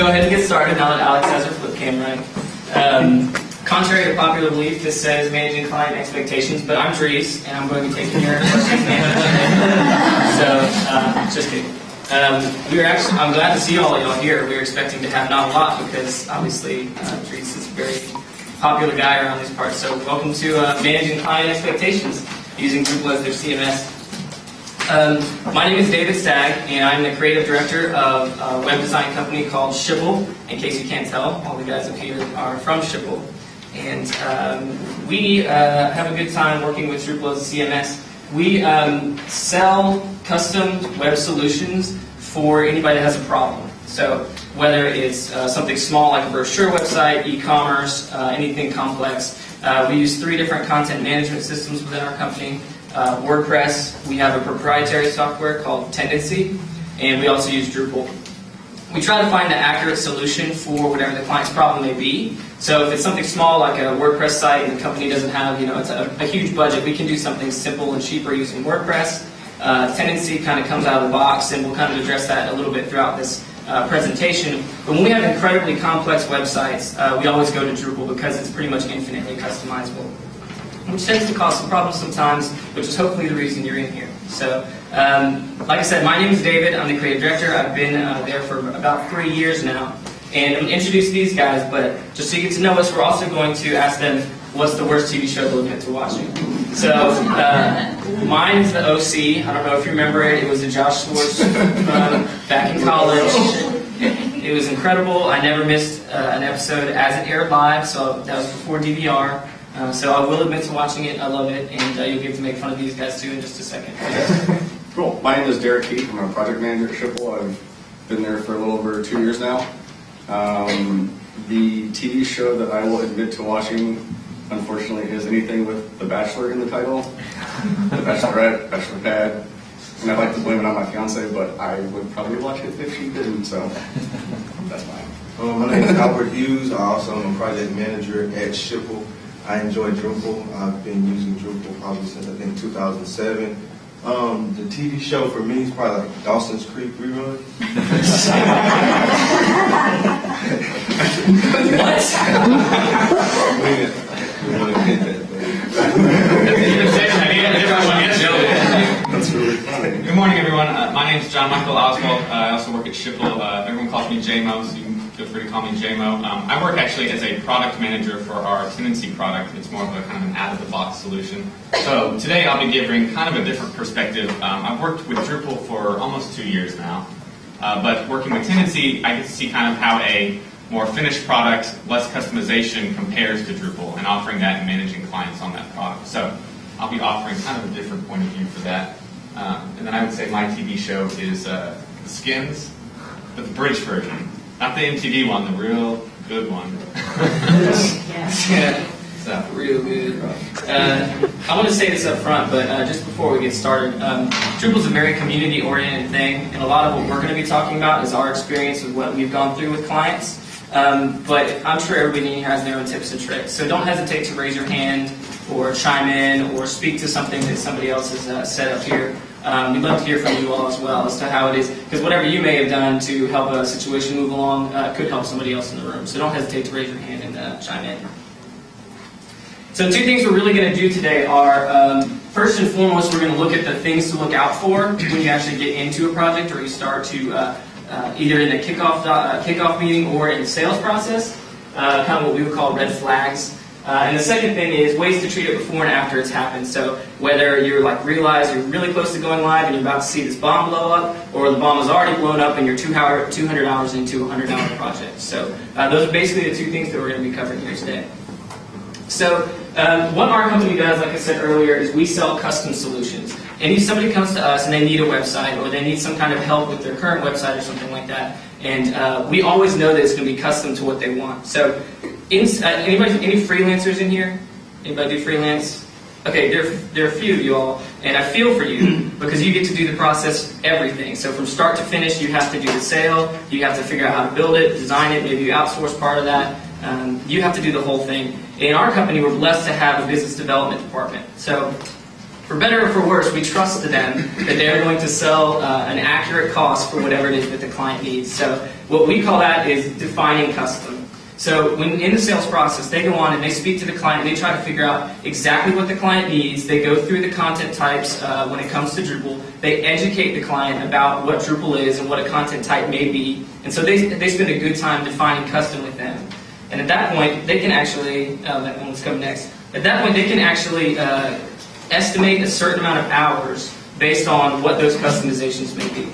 go ahead and get started now that Alex has her flip camera. Um, contrary to popular belief, this says managing client expectations, but I'm Dries, and I'm going to be taking your questions So, uh, just kidding. Um, we are actually, I'm glad to see all of y'all here. We were expecting to have not a lot because obviously uh, Dries is a very popular guy around these parts. So welcome to uh, managing client expectations using Drupal as their CMS. Um, my name is David Stagg, and I'm the creative director of a web design company called Schipul. In case you can't tell, all the guys up here are from Schipul. And um, we uh, have a good time working with Drupal as a CMS. We um, sell custom web solutions for anybody that has a problem. So whether it's uh, something small like a brochure website, e-commerce, uh, anything complex, uh, we use three different content management systems within our company uh, WordPress, we have a proprietary software called Tendenci, and we also use Drupal. We try to find the accurate solution for whatever the client's problem may be. So if it's something small like a WordPress site and the company doesn't have, you know, it's a, a huge budget, we can do something simple and cheaper using WordPress. Uh, Tendenci kind of comes out of the box, and we'll kind of address that a little bit throughout this uh, presentation. But when we have incredibly complex websites, uh, we always go to Drupal because it's pretty much infinitely customizable which tends to cause some problems sometimes, which is hopefully the reason you're in here. So, um, like I said, my name is David. I'm the creative director. I've been uh, there for about three years now. And I'm going to introduce these guys, but just so you get to know us, we're also going to ask them what's the worst TV show they'll admit to watching. So, uh, mine's the OC. I don't know if you remember it. It was a Josh Schwartz um, back in college. It was incredible. I never missed uh, an episode as it aired live, so that was before DVR. Uh, so I will admit to watching it. I love it, and uh, you'll get to make fun of these guys too in just a second. cool. My name is Derek Keith. I'm a project manager at Schipul. I've been there for a little over two years now. Um, the TV show that I will admit to watching, unfortunately, is anything with The Bachelor in the title. the Bachelorette, Bachelor Pad. And I'd like to blame it on my fiance, but I would probably watch it if she didn't, so that's fine. Um, my name is Albert Hughes. I also am a project manager at Schipul. I enjoy Drupal. I've been using Drupal probably since I think 2007. Um, the TV show for me is probably like Dawson's Creek rerun. what? That's really funny. Good morning, everyone. Uh, my name is John Michael Oswald. Uh, I also work at Schipul. Uh, everyone calls me JMO, so you can feel free to call me JMO. Um, I work actually as a product manager for our Tendenci product. It's more of a kind of an out-of-the-box solution. So today I'll be giving kind of a different perspective. Um, I've worked with Drupal for almost two years now. Uh, but working with Tendenci, I get to see kind of how a more finished product, less customization compares to Drupal and offering that and managing clients on that product. So I'll be offering kind of a different point of view for that. Um, and then I would say my TV show is uh, Skins, but the British version. Not the MTV one, the real good one. yeah. So, real good. Uh, I want to say this up front, but uh, just before we get started, um, Drupal is a very community-oriented thing, and a lot of what we're going to be talking about is our experience with what we've gone through with clients. Um, but I'm sure everybody has their own tips and tricks, so don't hesitate to raise your hand or chime in or speak to something that somebody else has uh, said up here. Um, we'd love to hear from you all as well as to how it is, because whatever you may have done to help a situation move along uh, could help somebody else in the room. So don't hesitate to raise your hand and uh, chime in. So two things we're really going to do today are, um, first and foremost, we're going to look at the things to look out for when you actually get into a project or you start to, uh, uh either in the kickoff, uh, kickoff meeting or in the sales process, uh, kind of what we would call red flags. Uh, and the second thing is ways to treat it before and after it's happened. So whether you're like realize you're really close to going live and you're about to see this bomb blow up, or the bomb has already blown up and you're two 200 hours into a $100 project. So uh, those are basically the two things that we're going to be covering here today. So um, what our company does, like I said earlier, is we sell custom solutions. And if somebody comes to us and they need a website or they need some kind of help with their current website or something like that, and uh, we always know that it's going to be custom to what they want. So in, uh, anybody, any freelancers in here? Anybody do freelance? Okay, there, there are a few of you all, and I feel for you because you get to do the process, everything. So from start to finish, you have to do the sale, you have to figure out how to build it, design it, maybe you outsource part of that. Um, you have to do the whole thing. In our company, we're blessed to have a business development department. So for better or for worse, we trust to them that they're going to sell uh, an accurate cost for whatever it is that the client needs. So what we call that is defining custom. So when in the sales process, they go on and they speak to the client, they try to figure out exactly what the client needs. They go through the content types uh, when it comes to Drupal. They educate the client about what Drupal is and what a content type may be. And so they, they spend a good time defining custom with them. And at that point, they can actually, uh, that one's coming next. At that point, they can actually uh, estimate a certain amount of hours based on what those customizations may be.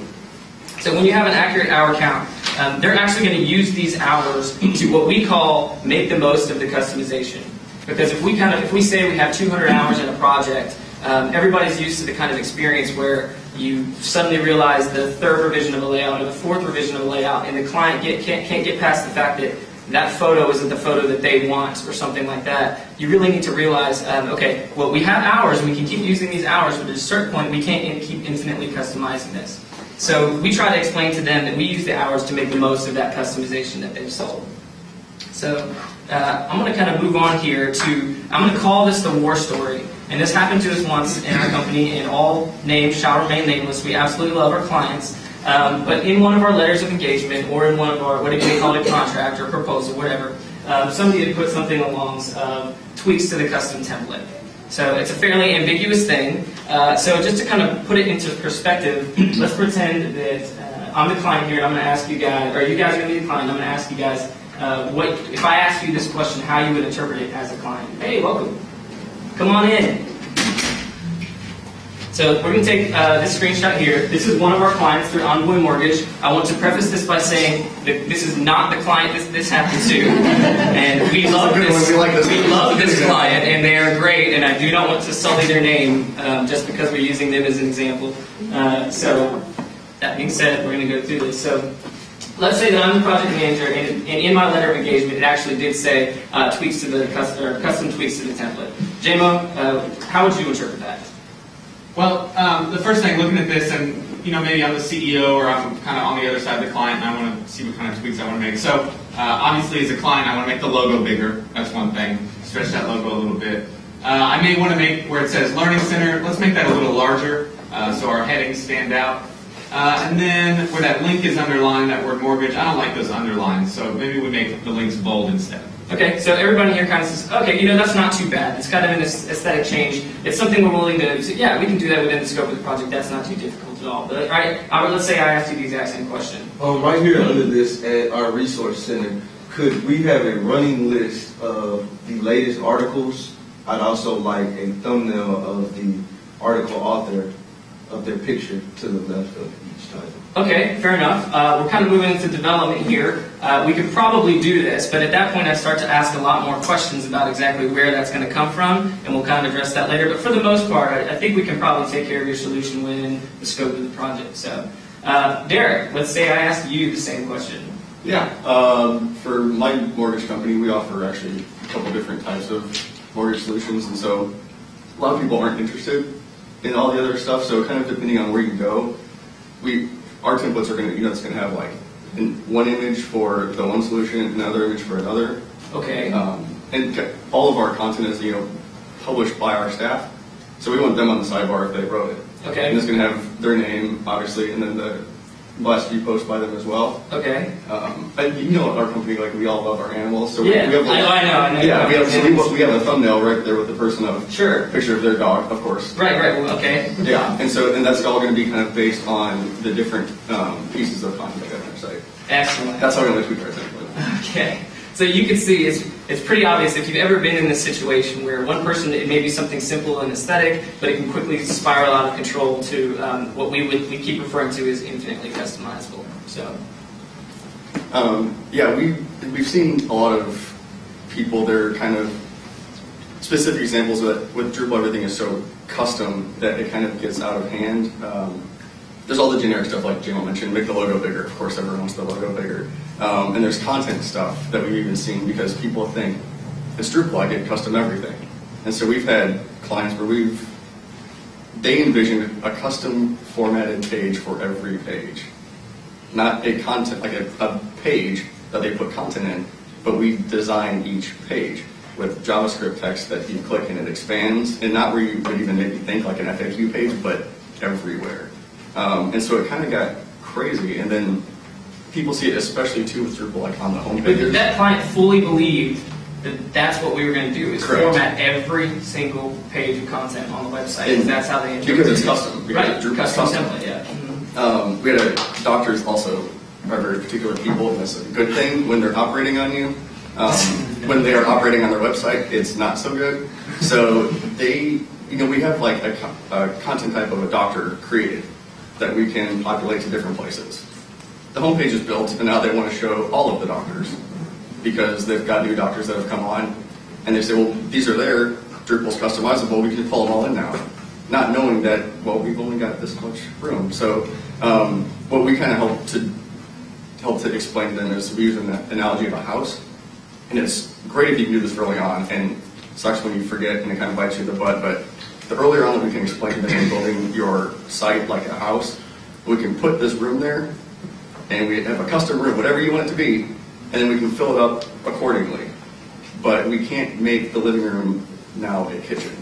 So when you have an accurate hour count, um, they're actually going to use these hours to what we call make the most of the customization. Because if we kind of if we say we have 200 hours in a project, um, everybody's used to the kind of experience where you suddenly realize the third revision of a layout or the fourth revision of a layout, and the client get, can't, can't get past the fact that that photo isn't the photo that they want or something like that. You really need to realize, um, okay, well we have hours, and we can keep using these hours, but at a certain point we can't keep infinitely customizing this. So we try to explain to them that we use the hours to make the most of that customization that they've sold. So uh, I'm going to kind of move on here to, I'm going to call this the war story. And this happened to us once in our company, and all names shall remain nameless. We absolutely love our clients. Um, but in one of our letters of engagement, or in one of our, what do you call it, contract or proposal, whatever, um, somebody had put something along um, tweaks to the custom template. So it's a fairly ambiguous thing. Uh, so just to kind of put it into perspective, let's pretend that uh, I'm the client here, and I'm going to ask you guys, or you guys are going to be the client. I'm going to ask you guys uh, what if I ask you this question, how you would interpret it as a client. Hey, welcome. Come on in. So we're going to take uh, this screenshot here. This is one of our clients through Envoy Mortgage. I want to preface this by saying that this is not the client this, this happened to, and we love this. We like this we love this client, and they are great. And I do not want to sully their name um, just because we're using them as an example. Uh, so that being said, we're going to go through this. So let's say that I'm the project manager, and, and in my letter of engagement, it actually did say uh, tweaks to the custom, custom tweaks to the template. JMO, uh, how would you interpret that? Well, um, the first thing, looking at this, and you know, maybe I'm the CEO or I'm kind of on the other side of the client, and I want to see what kind of tweaks I want to make. So, uh, obviously, as a client, I want to make the logo bigger. That's one thing. Stretch that logo a little bit. Uh, I may want to make where it says Learning Center. Let's make that a little larger, uh, so our headings stand out. Uh, and then where that link is underlined, that word mortgage, I don't like those underlines, so maybe we make the links bold instead. Okay, so everybody here kind of says, okay, you know, that's not too bad. It's kind of an aesthetic change. It's something we're willing to, so yeah, we can do that within the scope of the project. That's not too difficult at all. But right, let's say I asked you the exact same question. Um, right here under this at our resource center, could we have a running list of the latest articles? I'd also like a thumbnail of the article author of their picture to the left of each title. Okay, fair enough. Uh, we're kind of moving into development here. Uh, we could probably do this, but at that point I start to ask a lot more questions about exactly where that's going to come from, and we'll kind of address that later. But for the most part, I, I think we can probably take care of your solution within the scope of the project. So, uh, Derek, let's say I asked you the same question. Yeah, um, for my mortgage company, we offer actually a couple different types of mortgage solutions, and so a lot of people aren't interested in all the other stuff. So kind of depending on where you go, we our templates are going to you know it's going to have like one image for the one solution, another image for another, Okay. um, and all of our content is you know published by our staff. So we want them on the sidebar if they wrote it. Okay. And it's going to have their name, obviously, and then the last few posts by them as well. Okay. Um, and you know, our company, like we all love our animals, so we, Yeah, we have. I know, I know, I know. Yeah, we have. So we, we have a thumbnail right there with the person of Sure. picture of their dog, of course. Right, right. Well, okay. Yeah, and so and that's all going to be kind of based on the different um, pieces of content on our site. Excellent. That's how we're going to tweak our. Okay. So you can see it's, it's pretty obvious if you've ever been in this situation where one person, it may be something simple and aesthetic, but it can quickly spiral out of control to um, what we would we keep referring to as infinitely customizable. So, Um, yeah, we we've seen a lot of people. They're kind of specific examples that with Drupal, everything is so custom that it kind of gets out of hand. Um, there's all the generic stuff like JMO mentioned, make the logo bigger. Of course, everyone wants the logo bigger. Um, and there's content stuff that we've even seen because people think it's Drupal, I get custom everything. And so we've had clients where we've they envisioned a custom formatted page for every page not a content like a, a page that they put content in, but we design each page. with JavaScript text that you click and it expands, and not where you would even maybe think like an FAQ page, but everywhere. Um, and so it kind of got crazy, and then people see it, especially too with Drupal, like on the But homepage. that client fully believed that that's what we were going to do is Correct. format every single page of content on the website. And that's how they because it's custom, Right, custom custom. template, yeah. Mhm. Um, we had a, doctors also are very particular people, and that's a good thing when they're operating on you. Um, when they are operating on their website, it's not so good. So they, you know, we have like a, a content type of a doctor created that we can populate to different places. The homepage is built, and now they want to show all of the doctors because they've got new doctors that have come on, and they say, well, these are there. Drupal's customizable. We can pull them all in now, not knowing that well, we've only got this much room. So um, what we kind of help to help to explain to them is we use an analogy of a house, and it's great if you can do this early on, and sucks when you forget and it kind of bites you in the butt. But the earlier on that we can explain to them in building your site like a house, we can put this room there, and we have a custom room, whatever you want it to be, and then we can fill it up accordingly. But we can't make the living room now a kitchen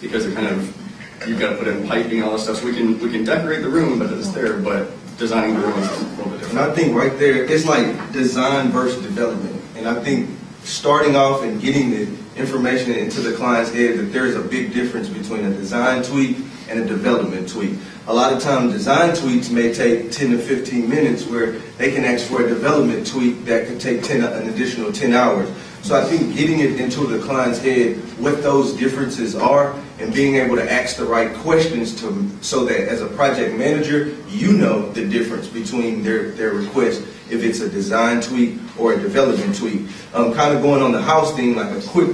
because it kind of you've got to put in piping all this stuff. So we can we can decorate the room, but it's there. But designing the room is a little bit And I think right there, it's like design versus development. And I think starting off and getting the information into the client's head that there's a big difference between a design tweak and a development tweak. A lot of times, design tweaks may take 10 to 15 minutes where they can ask for a development tweak that could take 10, an additional 10 hours. So I think getting it into the client's head what those differences are and being able to ask the right questions to so that as a project manager you know the difference between their their request if it's a design tweak or a development tweak. Um, kind of going on the house thing like a quick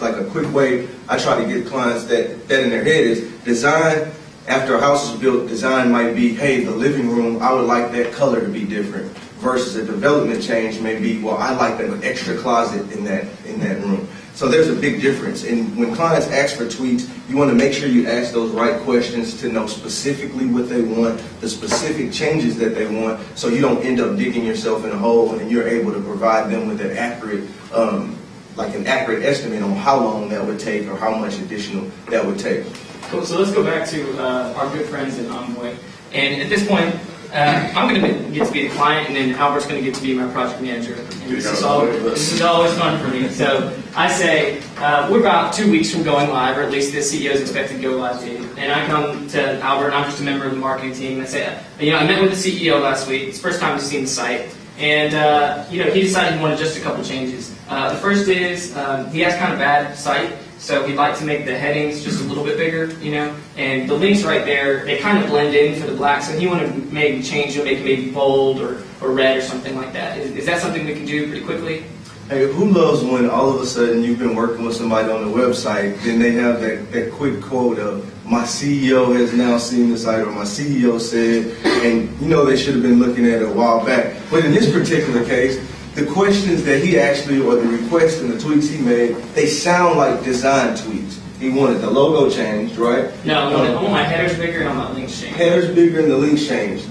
like a quick way I try to get clients that that in their head is design after a house is built design might be hey the living room I would like that color to be different versus a development change may be, well, I like an extra closet in that in that room. So there's a big difference. And when clients ask for tweaks, you want to make sure you ask those right questions to know specifically what they want, the specific changes that they want, so you don't end up digging yourself in a hole and you're able to provide them with an accurate, um, like an accurate estimate on how long that would take or how much additional that would take. Cool. So let's go back to uh, our good friends at Envoy. And at this point, uh, I'm going to get to be the client, and then Albert's going to get to be my project manager. And this is all this is always fun for me. So I say uh, we're about two weeks from going live, or at least the CEO is expected to go live date. And I come to Albert, and I'm just a member of the marketing team. And I say, you know, I met with the CEO last week. It's the first time he's seen the site. And uh, you know, he decided he wanted just a couple changes. Uh, the first is um, he has kind of bad site, so he'd like to make the headings just a little bit bigger, you know. And the links right there, they kind of blend in for the black. So he want to maybe change them, make it maybe bold or, or red or something like that. Is, is that something we can do pretty quickly? Hey, who loves when all of a sudden you've been working with somebody on the website, then they have that, that quick quote of, my CEO has now seen this item, my CEO said, and you know they should have been looking at it a while back. But in this particular case, the questions that he actually, or the requests and the tweets he made, they sound like design tweets. He wanted the logo changed, right? No, I want, I want my headers bigger and I want my links changed. Headers bigger and the links changed.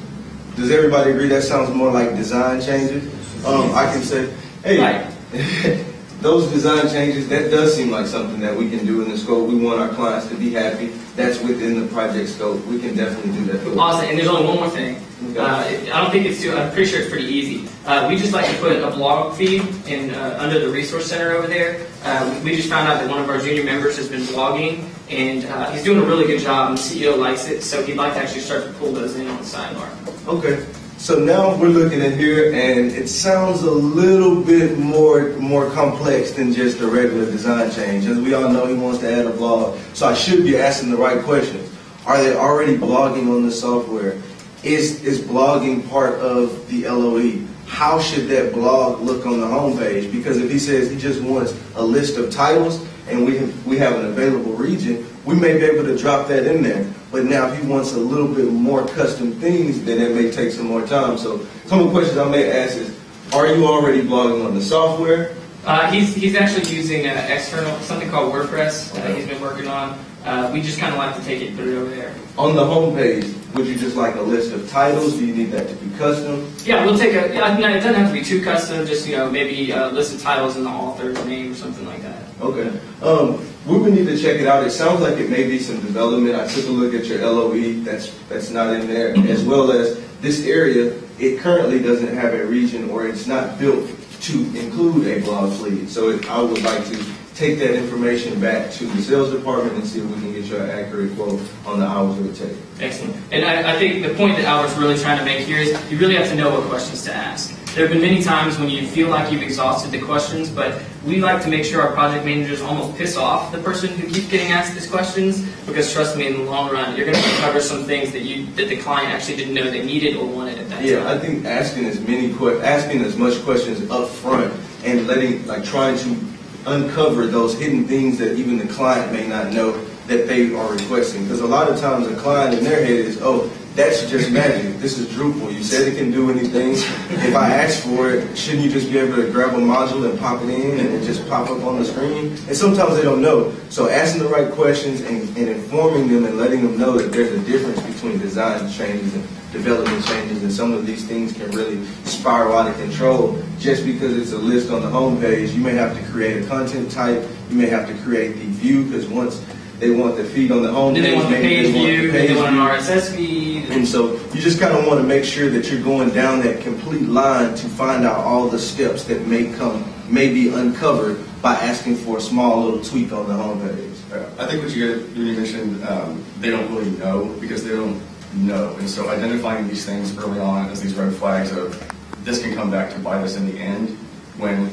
Does everybody agree that sounds more like design changes? Um, I can say, hey, Right. those design changes, that does seem like something that we can do in the scope. We want our clients to be happy. That's within the project scope. We can definitely do that. Awesome. And there's only one more thing. Uh, I don't think it's too. I'm pretty sure it's pretty easy. Uh, we just like to put a blog feed in uh, under the resource center over there. Uh, we just found out that one of our junior members has been blogging, and uh, he's doing a really good job. And the CEO likes it, so he'd like to actually start to pull those in on the sidebar. Okay. So now we're looking at here, and it sounds a little bit more more complex than just a regular design change. As we all know, he wants to add a blog, so I should be asking the right questions. Are they already blogging on the software? Is is blogging part of the LOE? How should that blog look on the homepage? Because if he says he just wants a list of titles and we have, we have an available region, we may be able to drop that in there. But now if he wants a little bit more custom things, then it may take some more time. So some of the questions I may ask is, are you already blogging on the software? Uh, he's, he's actually using uh, external something called WordPress. that he's been working on. Uh, we just kind of like to take it through over there. On the homepage, would you just like a list of titles? Do you need that to be custom? Yeah, we'll take a. Yeah, no, it doesn't have to be too custom. Just you know, maybe a list of titles and the author's name or something like that. Okay. Um, we would need to check it out. It sounds like it may be some development. I took a look at your LOE. That's that's not in there, as well as this area. It currently doesn't have a region, or it's not built to include a blog fleet. So it, I would like to take that information back to the sales department and see if we can get you an accurate quote on the hours it would take. Excellent. And I, I think the point that Albert's really trying to make here is you really have to know what questions to ask. There have been many times when you feel like you've exhausted the questions, but we like to make sure our project managers almost piss off the person who keeps getting asked these questions because trust me, in the long run, you're going to uncover some things that you that the client actually didn't know they needed or wanted at that time. Yeah, I think asking as many asking as much questions up front and letting like trying to uncover those hidden things that even the client may not know that they are requesting. Because a lot of times the client in their head is, oh, that's just magic. This is Drupal. You said it can do anything. If I ask for it, shouldn't you just be able to grab a module and pop it in and it just pop up on the screen? And sometimes they don't know. So asking the right questions and, and informing them and letting them know that there's a difference between design changes and development changes and some of these things can really spiral out of control just because it's a list on the homepage. You may have to create a content type. You may have to create the view because once they want the feed on the homepage, Then they want the maybe page they want the view, then they want an. RSS feed. And so you just kind of want to make sure that you're going down that complete line to find out all the steps that may come, may be uncovered by asking for a small little tweak on the homepage. Uh, I think what you get, you mentioned, um, they don't really know because they don't know. And so identifying these things early on as these red flags of this can come back to bite us in the end when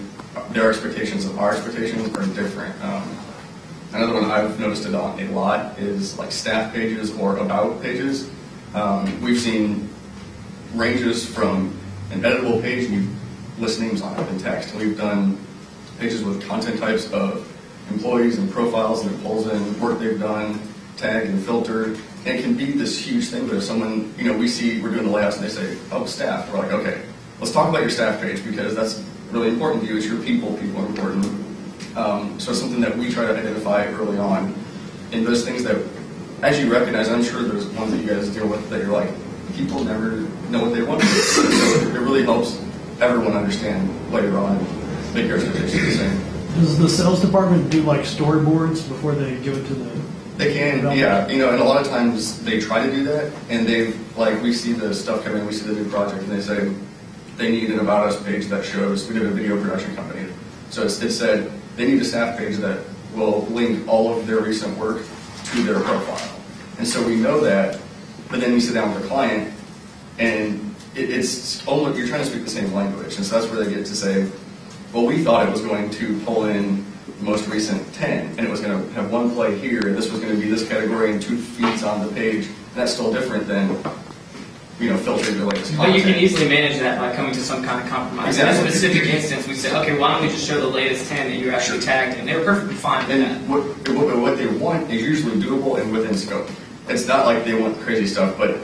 their expectations of our expectations are different. Um, another one I've noticed it on a lot is like staff pages or about pages. Um, we've seen ranges from an editable page, and we list names on it in text. We've done pages with content types of employees and profiles, and it pulls in work they've done, tagged and filtered. And it can be this huge thing, but if someone, you know, we see, we're doing the layouts, and they say, oh, staff, we're like, okay, let's talk about your staff page, because that's really important to you. It's your people, people are important. Um, so it's something that we try to identify early on. And those things that, as you recognize, I'm sure there's ones that you guys deal with that you're like, people never know what they want. so it really helps everyone understand later on and make your expectations the same. Does the sales department do like storyboards before they give it to the? They can, yeah, you know, and a lot of times they try to do that, and they, like, we see the stuff coming, we see the new project, and they say, they need an About Us page that shows, we did a video production company, so it's, it said, they need a staff page that will link all of their recent work to their profile. And so we know that, but then you sit down with the client, and it, it's almost, you're trying to speak the same language, and so that's where they get to say, well, we thought it was going to pull in the most recent 10, and it was going to have one play here, and this was going to be this category and two feeds on the page. And that's still different than, you know, filtering the latest But you can easily manage that by coming to some kind of compromise. In a specific instance, we say, okay, why don't we just show the latest 10 that you actually tagged? And they were perfectly fine with that. And what, what what they want is usually doable and within scope. It's not like they want crazy stuff, but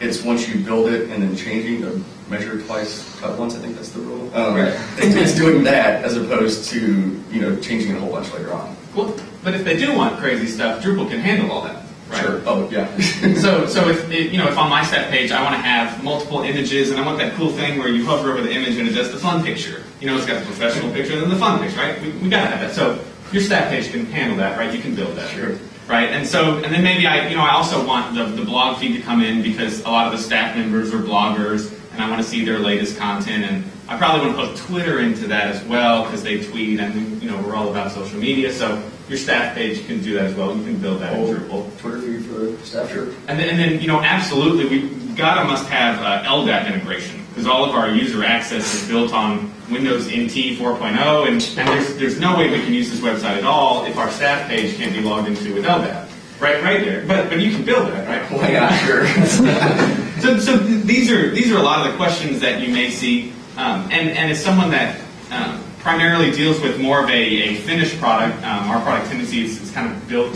it's once you build it and then changing the measure twice, cut once, I think that's the rule. Um, Right. It's doing that as opposed to, you know, changing it a whole bunch later on. Well, but if they do want crazy stuff, Drupal can handle all that, right? Sure, oh, yeah. So, so if if, you know, if on my step page I want to have multiple images, and I want that cool thing where you hover over the image and it does the fun picture. You know, it's got the professional picture and then the fun picture, right? We, we gotta have that. So your staff page can handle that, right? You can build that, Sure. right? And so, and then maybe I, you know, I also want the, the blog feed to come in because a lot of the staff members are bloggers, and I want to see their latest content, and I probably want to put Twitter into that as well because they tweet, and you know, we're all about social media. So your staff page can do that as well. You can build that in Drupal. Twitter feed for the staff, sure. And then, and then, you know, absolutely, we gotta must have uh, LDAP integration because all of our user access is built on Windows NT 4.0, and, and there's, there's no way we can use this website at all if our staff page can't be logged into with LDAP. Right, right there. But but you can build that, right? Why not, sure. So, so these are these are a lot of the questions that you may see, um, and and as someone that um, primarily deals with more of a, a finished product, um, our product Tendenci is, is kind of built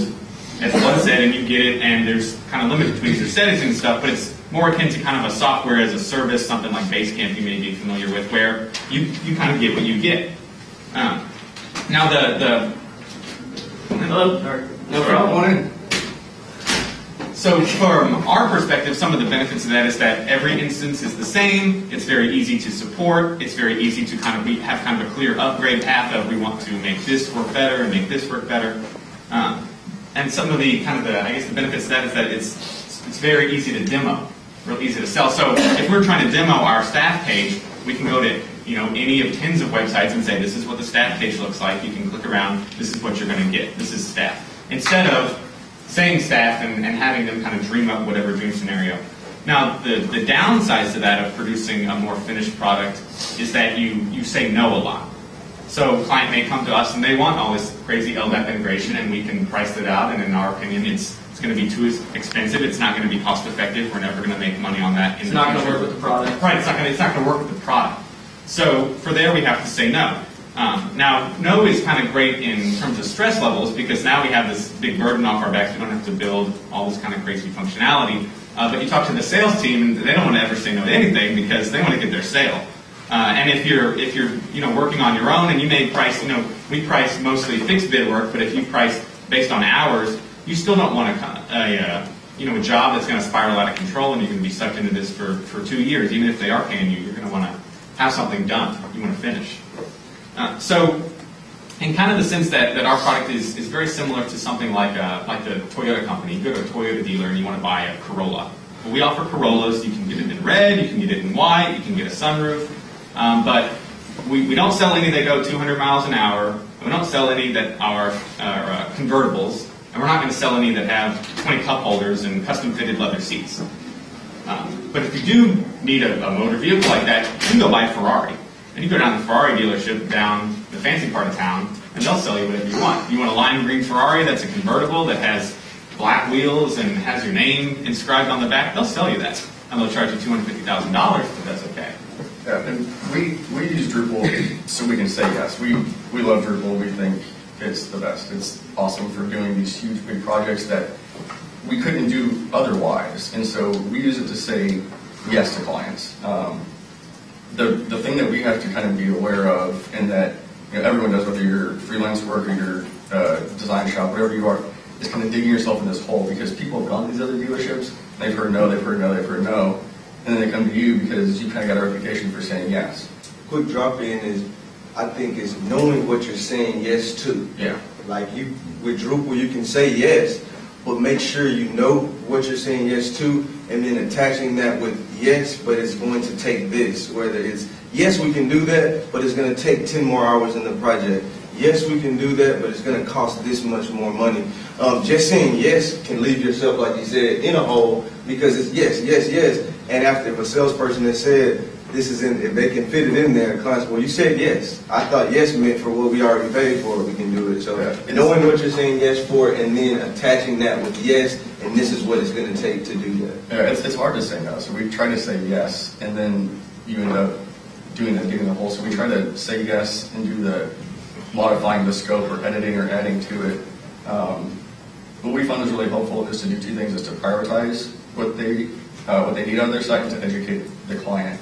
as one set, and you get it, and there's kind of limit between your settings and stuff, but it's more akin to kind of a software as a service, something like Basecamp you may be familiar with, where you you kind of get what you get. Um, now the the Hello? Or- No problem. So from our perspective, some of the benefits of that is that every instance is the same. It's very easy to support. It's very easy to kind of be, have kind of a clear upgrade path of we want to make this work better and make this work better. Um, and some of the kind of the I guess the benefits of that is that it's it's very easy to demo, real easy to sell. So if we're trying to demo our staff page, we can go to you know any of tens of websites and say this is what the staff page looks like. You can click around. This is what you're going to get. This is staff. Instead of saying staff and, and having them kind of dream up whatever dream scenario. Now, the, the downsides to that of producing a more finished product is that you, you say no a lot. So a client may come to us and they want all this crazy LDAP integration and we can price it out and in our opinion it's, it's going to be too expensive, it's not going to be cost effective, we're never going to make money on that in It's not going to work with the product. Right, it's not gonna, it's not gonna work with the product. So for there, we have to say no. Um, now, no is kind of great in terms of stress levels because now we have this big burden off our backs. We don't have to build all this kind of crazy functionality. Uh, but you talk to the sales team, and they don't want to ever say no to anything because they want to get their sale. Uh, and if you're if you're you know working on your own and you may price you know we price mostly fixed bid work, but if you price based on hours, you still don't want a, a uh, you know a job that's going to spiral out of control and you're going to be sucked into this for, for two years. Even if they are paying you, you're going to want to have something done. You want to finish. Uh, so, in kind of the sense that, that our product is, is very similar to something like uh, like the Toyota company. You go to a Toyota dealer and you want to buy a Corolla. We offer Corollas. You can get it in red, you can get it in white, you can get a sunroof. Um, but we, we don't sell any that go 200 miles an hour. We don't sell any that are, are uh, convertibles. And we're not going to sell any that have 20 cup holders and custom fitted leather seats. Um, but if you do need a, a motor vehicle like that, you can go buy a Ferrari. And you go down to the Ferrari dealership down the fancy part of town, and they'll sell you whatever you want. You want a lime green Ferrari that's a convertible that has black wheels and has your name inscribed on the back, they'll sell you that. And they'll charge you $250,000, but that's okay. Yeah, and we, we use Drupal so we can say yes. We, we love Drupal. We think it's the best. It's awesome for doing these huge, big projects that we couldn't do otherwise. And so we use it to say yes to clients. Um, the, the thing that we have to kind of be aware of, and that you know, everyone does, whether you're freelance work or you're uh, design shop, whatever you are, is kind of digging yourself in this hole because people have gone to these other dealerships, they've heard no, they've heard no, they've heard no, and then they come to you because you kind of got a reputation for saying yes. Quick drop in is, I think, is knowing what you're saying yes to. Yeah. Like you, with Drupal, you can say yes, but make sure you know what you're saying yes to, and then attaching that with yes, but it's going to take this. Whether it's yes, we can do that, but it's going to take 10 more hours in the project. Yes, we can do that, but it's going to cost this much more money. Um, just saying yes can leave yourself, like you said, in a hole because it's yes, yes, yes. And after if a salesperson has said this is in, if they can fit it in there, clients, well, you said yes. I thought yes meant for what we already paid for, we can do it. So Yeah. knowing what you're saying yes for, and then attaching that with yes, and this is what it's going to take to do that. Yeah, it's, it's hard to say no. So we try to say yes, and then you end up doing the digging the hole. So we try to say yes and do the modifying the scope or editing or adding to it. Um, what we found is really helpful is to do two things: is to prioritize what they uh, what they need on their site and to educate the client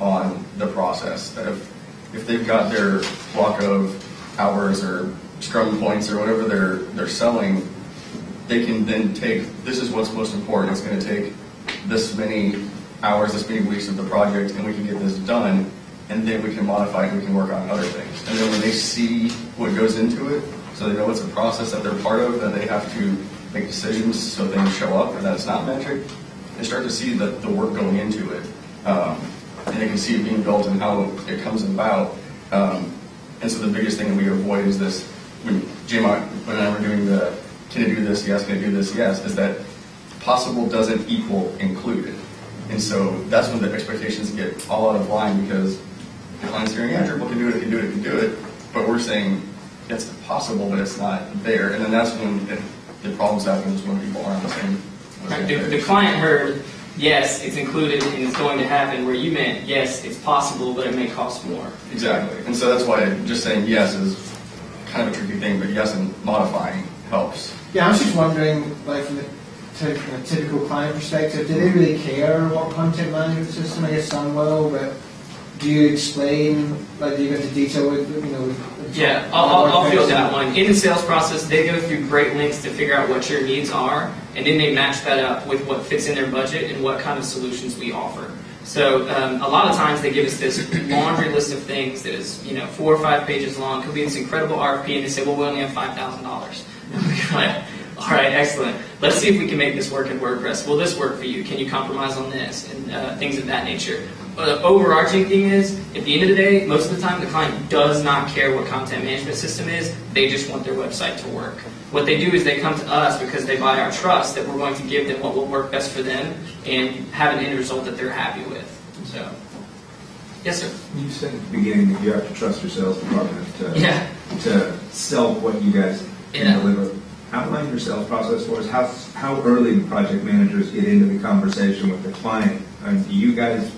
on the process. That if if they've got their block of hours or scrum points or whatever they're they're selling, they can then take, this is what's most important, it's gonna take this many hours, this many weeks of the project, and we can get this done, and then we can modify it, we can work on other things. And then when they see what goes into it, so they know it's a process that they're part of, that they have to make decisions so things show up, and that it's not magic, they start to see the, the work going into it. Um, and they can see it being built and how it comes about. Um, and so the biggest thing that we avoid is this, when Jim when I were doing the, can I do this, yes, can I do this, yes, is that possible doesn't equal included. And so that's when the expectations get all out of line because the client's hearing, yeah, Drupal can do it, can do it, can do it, but we're saying it's possible, but it's not there. And then that's when it, the problems happen is when people aren't the same. The, the client heard, yes, it's included and it's going to happen, where you meant, yes, it's possible, but it may cost more. Exactly. And so that's why just saying yes is kind of a tricky thing, but yes and modifying helps. Yeah, I was just wondering, like from the from a typical client perspective, do they really care what content management system? I guess some will, but do you explain, like, do you go into detail with, you know? with- Yeah, I'll, I'll, I'll field that one. In the sales process, they go through great lengths to figure out what your needs are, and then they match that up with what fits in their budget and what kind of solutions we offer. So um, a lot of times they give us this laundry list of things that is, you know, four or five pages long. Could be this incredible RFP, and they say, well, we only have five thousand dollars. All right, excellent. Let's see if we can make this work in WordPress. Will this work for you? Can you compromise on this and uh, things of that nature? But the overarching thing is, at the end of the day, most of the time the client does not care what content management system is. They just want their website to work. What they do is they come to us because they buy our trust that we're going to give them what will work best for them and have an end result that they're happy with. So, yes, sir. You said at the beginning that you have to trust your sales department to, Yeah. to sell what you guys Yeah. can deliver. Outline your sales process for us. How, how early do project managers get into the conversation with the client? I mean, do you guys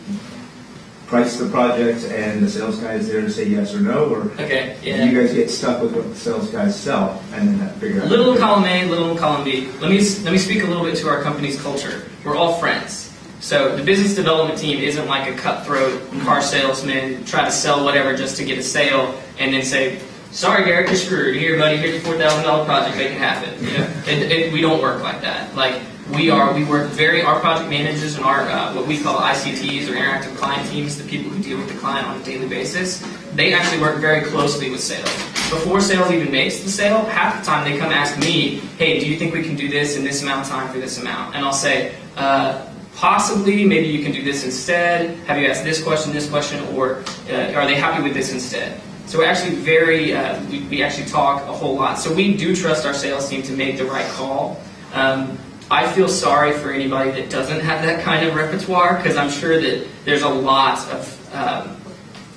price the projects and the sales guy is there to say yes or no? Or Okay, yeah. you guys get stuck with what the sales guys sell and then figure out? Little column A, little column B. Let me let me speak a little bit to our company's culture. We're all friends. So the business development team isn't like a cutthroat car salesman try to sell whatever just to get a sale and then say, "Sorry, Garrett, you're screwed. Here, buddy, here's your four thousand dollar project. Make it happen." You know, it, it, we don't work like that. Like we are, we work very. Our project managers and our uh, what we call ICTs or interactive client teams, the people who deal with the client on a daily basis, they actually work very closely with sales. Before sales even makes the sale, half the time they come ask me, "Hey, do you think we can do this in this amount of time for this amount?" And I'll say. Uh, Possibly, maybe you can do this instead. Have you asked this question, this question, or uh, are they happy with this instead? So we're actually very, uh, we, we actually talk a whole lot. So we do trust our sales team to make the right call. Um, I feel sorry for anybody that doesn't have that kind of repertoire because I'm sure that there's a lot of um,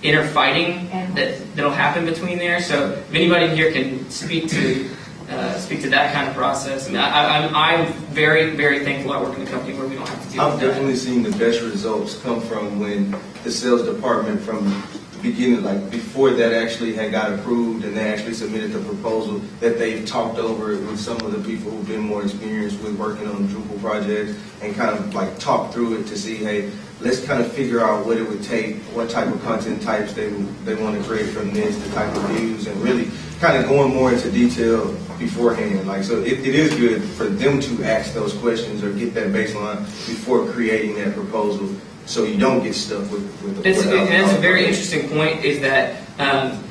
inner fighting that that'll happen between there. So if anybody here can speak to uh, speak to that kind of process, I mean, I, I, I'm, I'm very very thankful I work in a company where we don't have to deal I've with that. definitely seen the best results come from when the sales department from the beginning, like before that actually had got approved and they actually submitted the proposal, that they've talked over it with some of the people who've been more experienced with working on Drupal projects and kind of like talked through it to see, hey, let's kind of figure out what it would take, what type of content types they, they want to create from this, the type of views, and really kind of going more into detail beforehand. Like, so it, it is good for them to ask those questions or get that baseline before creating that proposal, so you don't get stuck with, with the. That's, and that's a very interesting point. Is that um,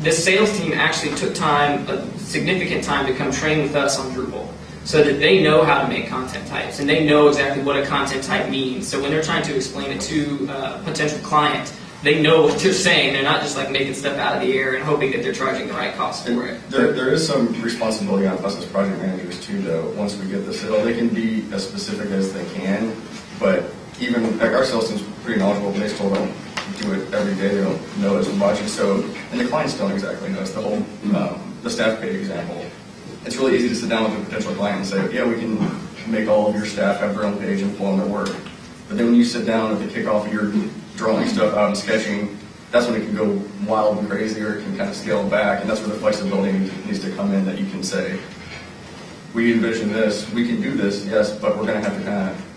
the sales team actually took time, a significant time, to come train with us on Drupal, so that they know how to make content types and they know exactly what a content type means. So when they're trying to explain it to uh, a potential client, they know what they're saying. They're not just like making stuff out of the air and hoping that they're charging the right cost for it. There, there is some responsibility on us as project managers too, though, once we get the sale. They can be as specific as they can, but even, like, our sales team's pretty knowledgeable, they still don't do it every day, they don't know as much, and so, and the clients don't exactly know, it's the whole, um, the staff pay example. It's really easy to sit down with a potential client and say, yeah, we can make all of your staff have their own page and pull on their work. But then when you sit down at the kickoff of your drawing stuff out and sketching, that's when it can go wild and crazy, or it can kind of scale back, and that's where the flexibility needs to come in, that you can say, we envision this, we can do this, yes, but we're gonna have to kind of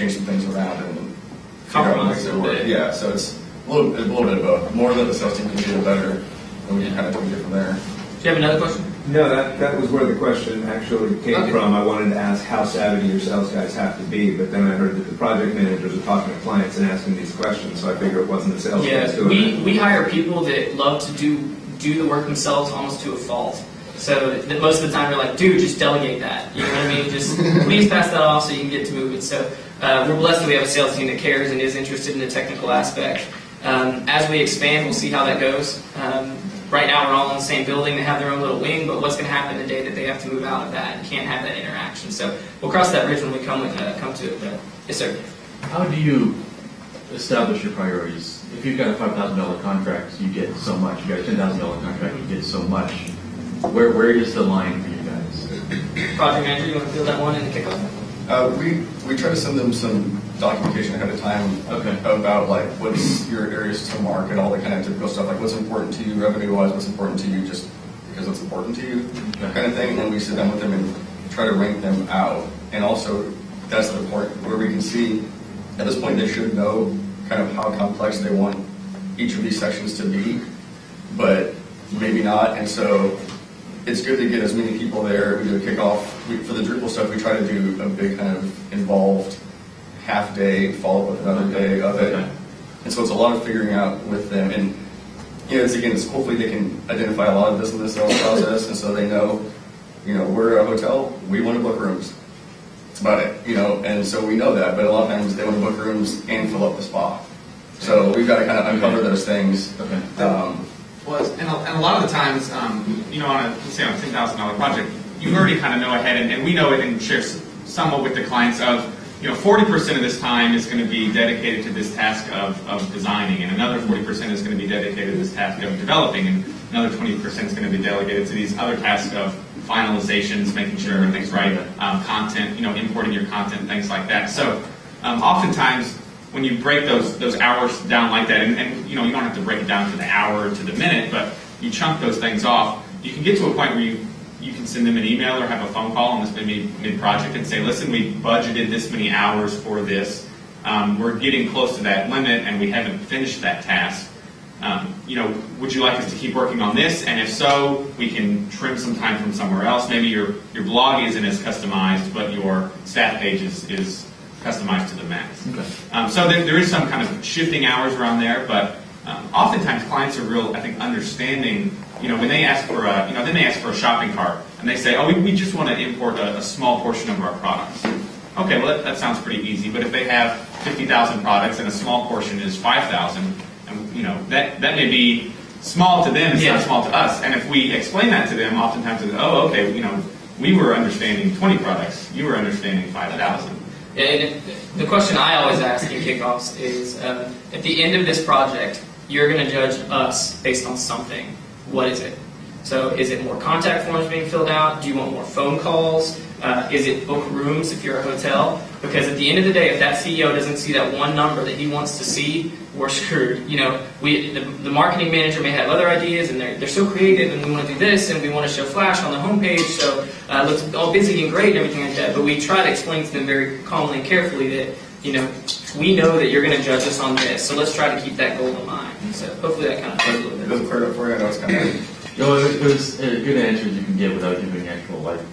change some things around and figure out Compromise ways a that little work. bit. Yeah, so it's a little, a little bit of both. More that the sales team can do, the better, and we can kind of tweak it from there. Do you have another question? No, that, that was where the question actually came Okay. from. I wanted to ask how savvy your sales guys have to be, but then I heard that the project managers are talking to clients and asking these questions, so I figure it wasn't the sales guys Yeah, doing we, it. we hire people that love to do do the work themselves almost to a fault. So that most of the time they're like, dude, just delegate that. You know what I mean? Just please pass that off so you can get to moving. So uh, we're blessed that we have a sales team that cares and is interested in the technical aspect. Um, as we expand, we'll see how that goes. Um, right now, we're all in the same building. They have their own little wing, but what's going to happen the day that they have to move out of that and can't have that interaction? So we'll cross that bridge when we come uh, come to it. But yes, sir. How do you establish your priorities? If you've got a five thousand dollar contract, you get so much. You've got a ten thousand dollar contract, you get so much. Where where is the line for you guys? Project manager, you want to fill that one in the kickoff? Uh, we, we try to send them some documentation ahead of time Okay. about like what's your areas to market, all the kind of typical stuff, like what's important to you revenue wise, what's important to you just because it's important to you, Okay. kind of thing. And we sit down with them and try to rank them out. And also, that's the point where we can see, at this point, they should know kind of how complex they want each of these sections to be, but maybe not. And so it's good to get as many people there. We do a kickoff. We, for the Drupal stuff, we try to do a big kind of involved half day, follow up with another day of it. Okay. And so it's a lot of figuring out with them. And, you know, it's again, it's hopefully they can identify a lot of this in the sales process. And so they know, you know, we're a hotel, we want to book rooms. That's about it, you know, and so we know that. But a lot of times they want to book rooms and fill up the spa. So we've got to kind of uncover those things. Okay. Um, was, and a, and a lot of the times, um, you know, on a, let's say on a ten thousand dollar project, you already kind of know ahead, and, and we know it and share somewhat with the clients of, you know, forty percent of this time is going to be dedicated to this task of, of designing, and another forty percent is going to be dedicated to this task of developing, and another twenty percent is going to be delegated to these other tasks of finalizations, making sure everything's right, um, content, you know, importing your content, things like that. So, um, oftentimes, when you break those those hours down like that, and, and you know you don't have to break it down to the hour to the minute, but you chunk those things off, you can get to a point where you can send them an email or have a phone call on this maybe mid project and say, listen, we budgeted this many hours for this. Um, we're getting close to that limit, and we haven't finished that task. Um, you know, would you like us to keep working on this? And if so, we can trim some time from somewhere else. Maybe your your blog isn't as customized, but your staff page is, is customized to the max. Okay. Um, so there, there is some kind of shifting hours around there, but um, oftentimes clients are real, I think, understanding. You know, when they ask for a, you know, then they ask for a shopping cart, and they say, oh, we, we just want to import a, a small portion of our products. Okay, well that, that sounds pretty easy. But if they have 50,000 products and a small portion is 5,000, and you know that that may be small to them, it's Yeah. not small to us. And if we explain that to them, oftentimes it's, oh, okay, you know, we were understanding 20 products, you were understanding 5,000. And the question I always ask in kickoffs is, um, at the end of this project, you're going to judge us based on something. What is it? So, is it more contact forms being filled out? Do you want more phone calls? Uh, is it book rooms if you're a hotel? Because at the end of the day, if that CEO doesn't see that one number that he wants to see, we're screwed. You know, we the, the marketing manager may have other ideas, and they're, they're so creative, and we want to do this, and we want to show flash on the homepage, so uh, it looks all busy and great and everything like that. But we try to explain to them very calmly and carefully that you know we know that you're going to judge us on this, so let's try to keep that goal in mind. So hopefully that kind of plays a little It bit. doesn't clear it up for you. I know it's kind of, No, it was, a good answer you can get without giving actual life.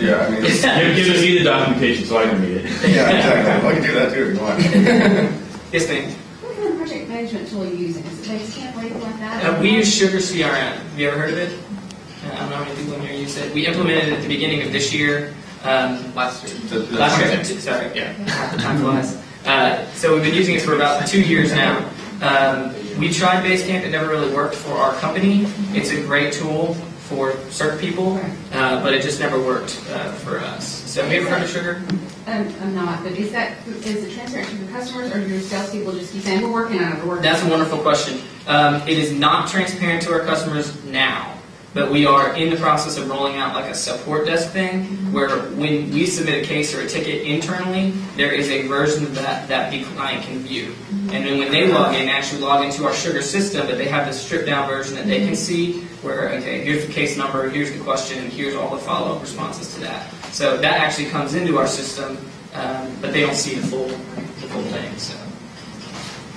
yeah, I mean, it's, Give, give me the documentation so I can read it. yeah, exactly. Well, I can do that too if you want. yes, ma'am. What kind of project management tool are you using? Is it Basecamp or anything like that? Uh, we use Sugar CRM. Have you ever heard of it? Uh, I don't know how many people in here use it. We implemented it at the beginning of this year. Um, Last year. The- the- last year, sorry, yeah, the time flies. Uh, so we've been using it for about two years now. Um, we tried Basecamp; it never really worked for our company. It's a great tool for certain people, uh, but it just never worked uh, for us. So have you ever heard of Sugar? Um, I'm not, but is that, is it transparent to your customers or do your salespeople just keep saying, we're working on it, we're working? That's a wonderful question. Um, it is not transparent to our customers now, but we are in the process of rolling out like a support desk thing where when we submit a case or a ticket internally, there is a version of that that the client can view. And then when they log in, actually log into our sugar system, but they have this stripped down version that they can see where, okay, here's the case number, here's the question, and here's all the follow up responses to that. So that actually comes into our system, um, but they don't see the full, the full thing. So.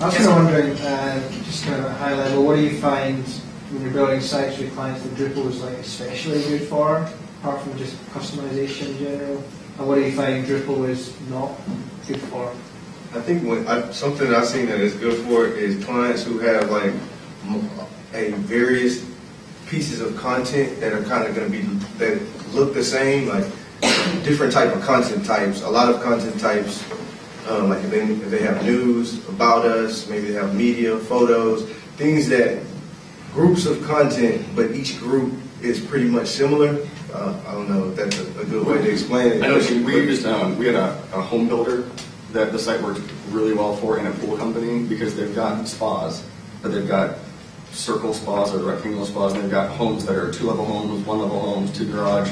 I was kind of wondering, uh, just kind of a high level, what do you find when you're building sites with clients that Drupal is like especially good for, apart from just customization in general? And what do you find Drupal is not good for? I think when I, something I've seen that is good for is clients who have like a various pieces of content that are kind of going to be that look the same, like different type of content types. A lot of content types, um, like if they, if they have news about us, maybe they have media, photos, things that groups of content, but each group is pretty much similar. Uh, I don't know if that's a, a good way to explain it. I know we we used um, we had a, a home builder that the site worked really well for in a pool company because they've got spas, but they've got circle spas or rectangle spas, and they've got homes that are two level homes, one level homes, two garage,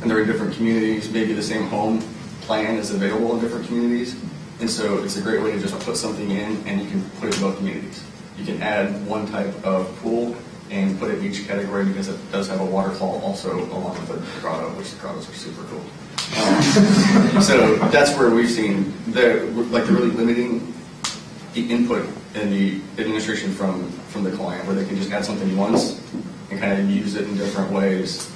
and they're in different communities. Maybe the same home plan is available in different communities, and so it's a great way to just put something in and you can put it in both communities. You can add one type of pool and put it in each category because it does have a waterfall also along with the grotto, which the grottos are super cool. Um, so that's where we've seen the like the really limiting the input and the administration from from the client, where they can just add something once and kind of use it in different ways,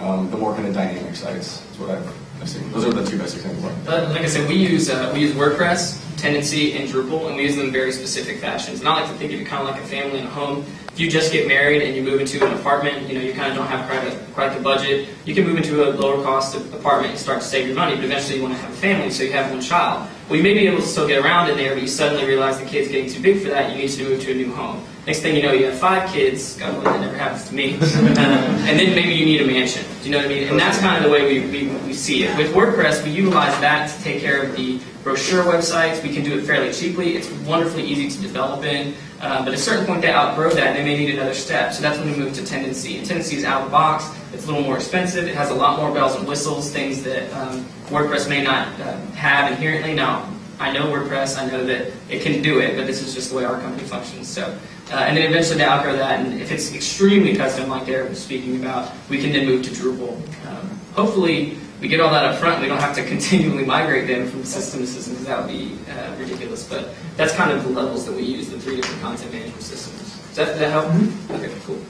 um, the more kind of dynamic sites is what I've. Those are the two best examples. But like I said, we use uh, we use WordPress, Tendenci, and Drupal, and we use them in very specific fashions. I like to think of it kind of like a family and a home. If you just get married and you move into an apartment, you know you kind of don't have quite, a, quite the budget. You can move into a lower cost apartment and start to save your money, but eventually you want to have a family, so you have one child. Well, you may be able to still get around in there, but you suddenly realize the kid's getting too big for that. You need to move to a new home. Next thing you know, you have five kids. God willing, that never happens to me. Um, and then maybe you need a mansion. Do you know what I mean? And that's kind of the way we, we, we see it. With WordPress, we utilize that to take care of the brochure websites. We can do it fairly cheaply. It's wonderfully easy to develop in. Uh, but at a certain point, they outgrow that and they may need another step. So that's when we move to Tendenci. And Tendenci is out of the box. It's a little more expensive. It has a lot more bells and whistles, things that um, WordPress may not uh, have inherently. Now, I know WordPress. I know that it can do it, but this is just the way our company functions. So, uh, and then eventually they outgrow that. And if it's extremely custom, like Derek was speaking about, we can then move to Drupal. Um, hopefully, we get all that up front. We don't have to continually migrate them from system to system because that would be uh, ridiculous. But that's kind of the levels that we use, the three different content management systems. Does that, does that help? Okay, cool.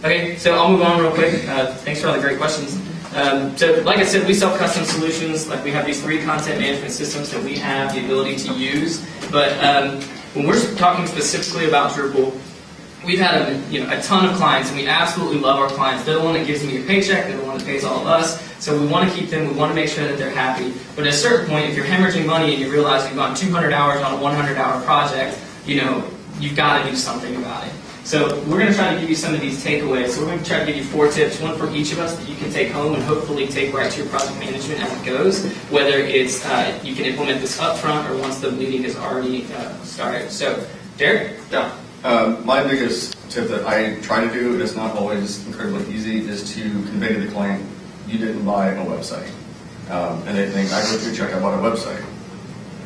Okay, so I'll move on real quick. Uh, thanks for all the great questions. Um, so, like I said, we sell custom solutions. Like we have these three content management systems that we have the ability to use. But um, when we're talking specifically about Drupal, we've had a, you know, a ton of clients, and we absolutely love our clients. They're the one that gives me a paycheck. They're the one that pays all of us. So we want to keep them. We want to make sure that they're happy. But at a certain point, if you're hemorrhaging money and you realize you've gone 200 hours on a 100-hour project, you know, you've got to do something about it. So we're going to try to give you some of these takeaways. So we're going to try to give you four tips, one for each of us that you can take home and hopefully take right to your project management as it goes. Whether it's uh, you can implement this upfront or once the meeting is already uh, started. So, Derek. Yeah. Um, my biggest tip that I try to do, and it's not always incredibly easy, is to convey to the client, you didn't buy a website. Um, and they think, I go through check, I bought a website.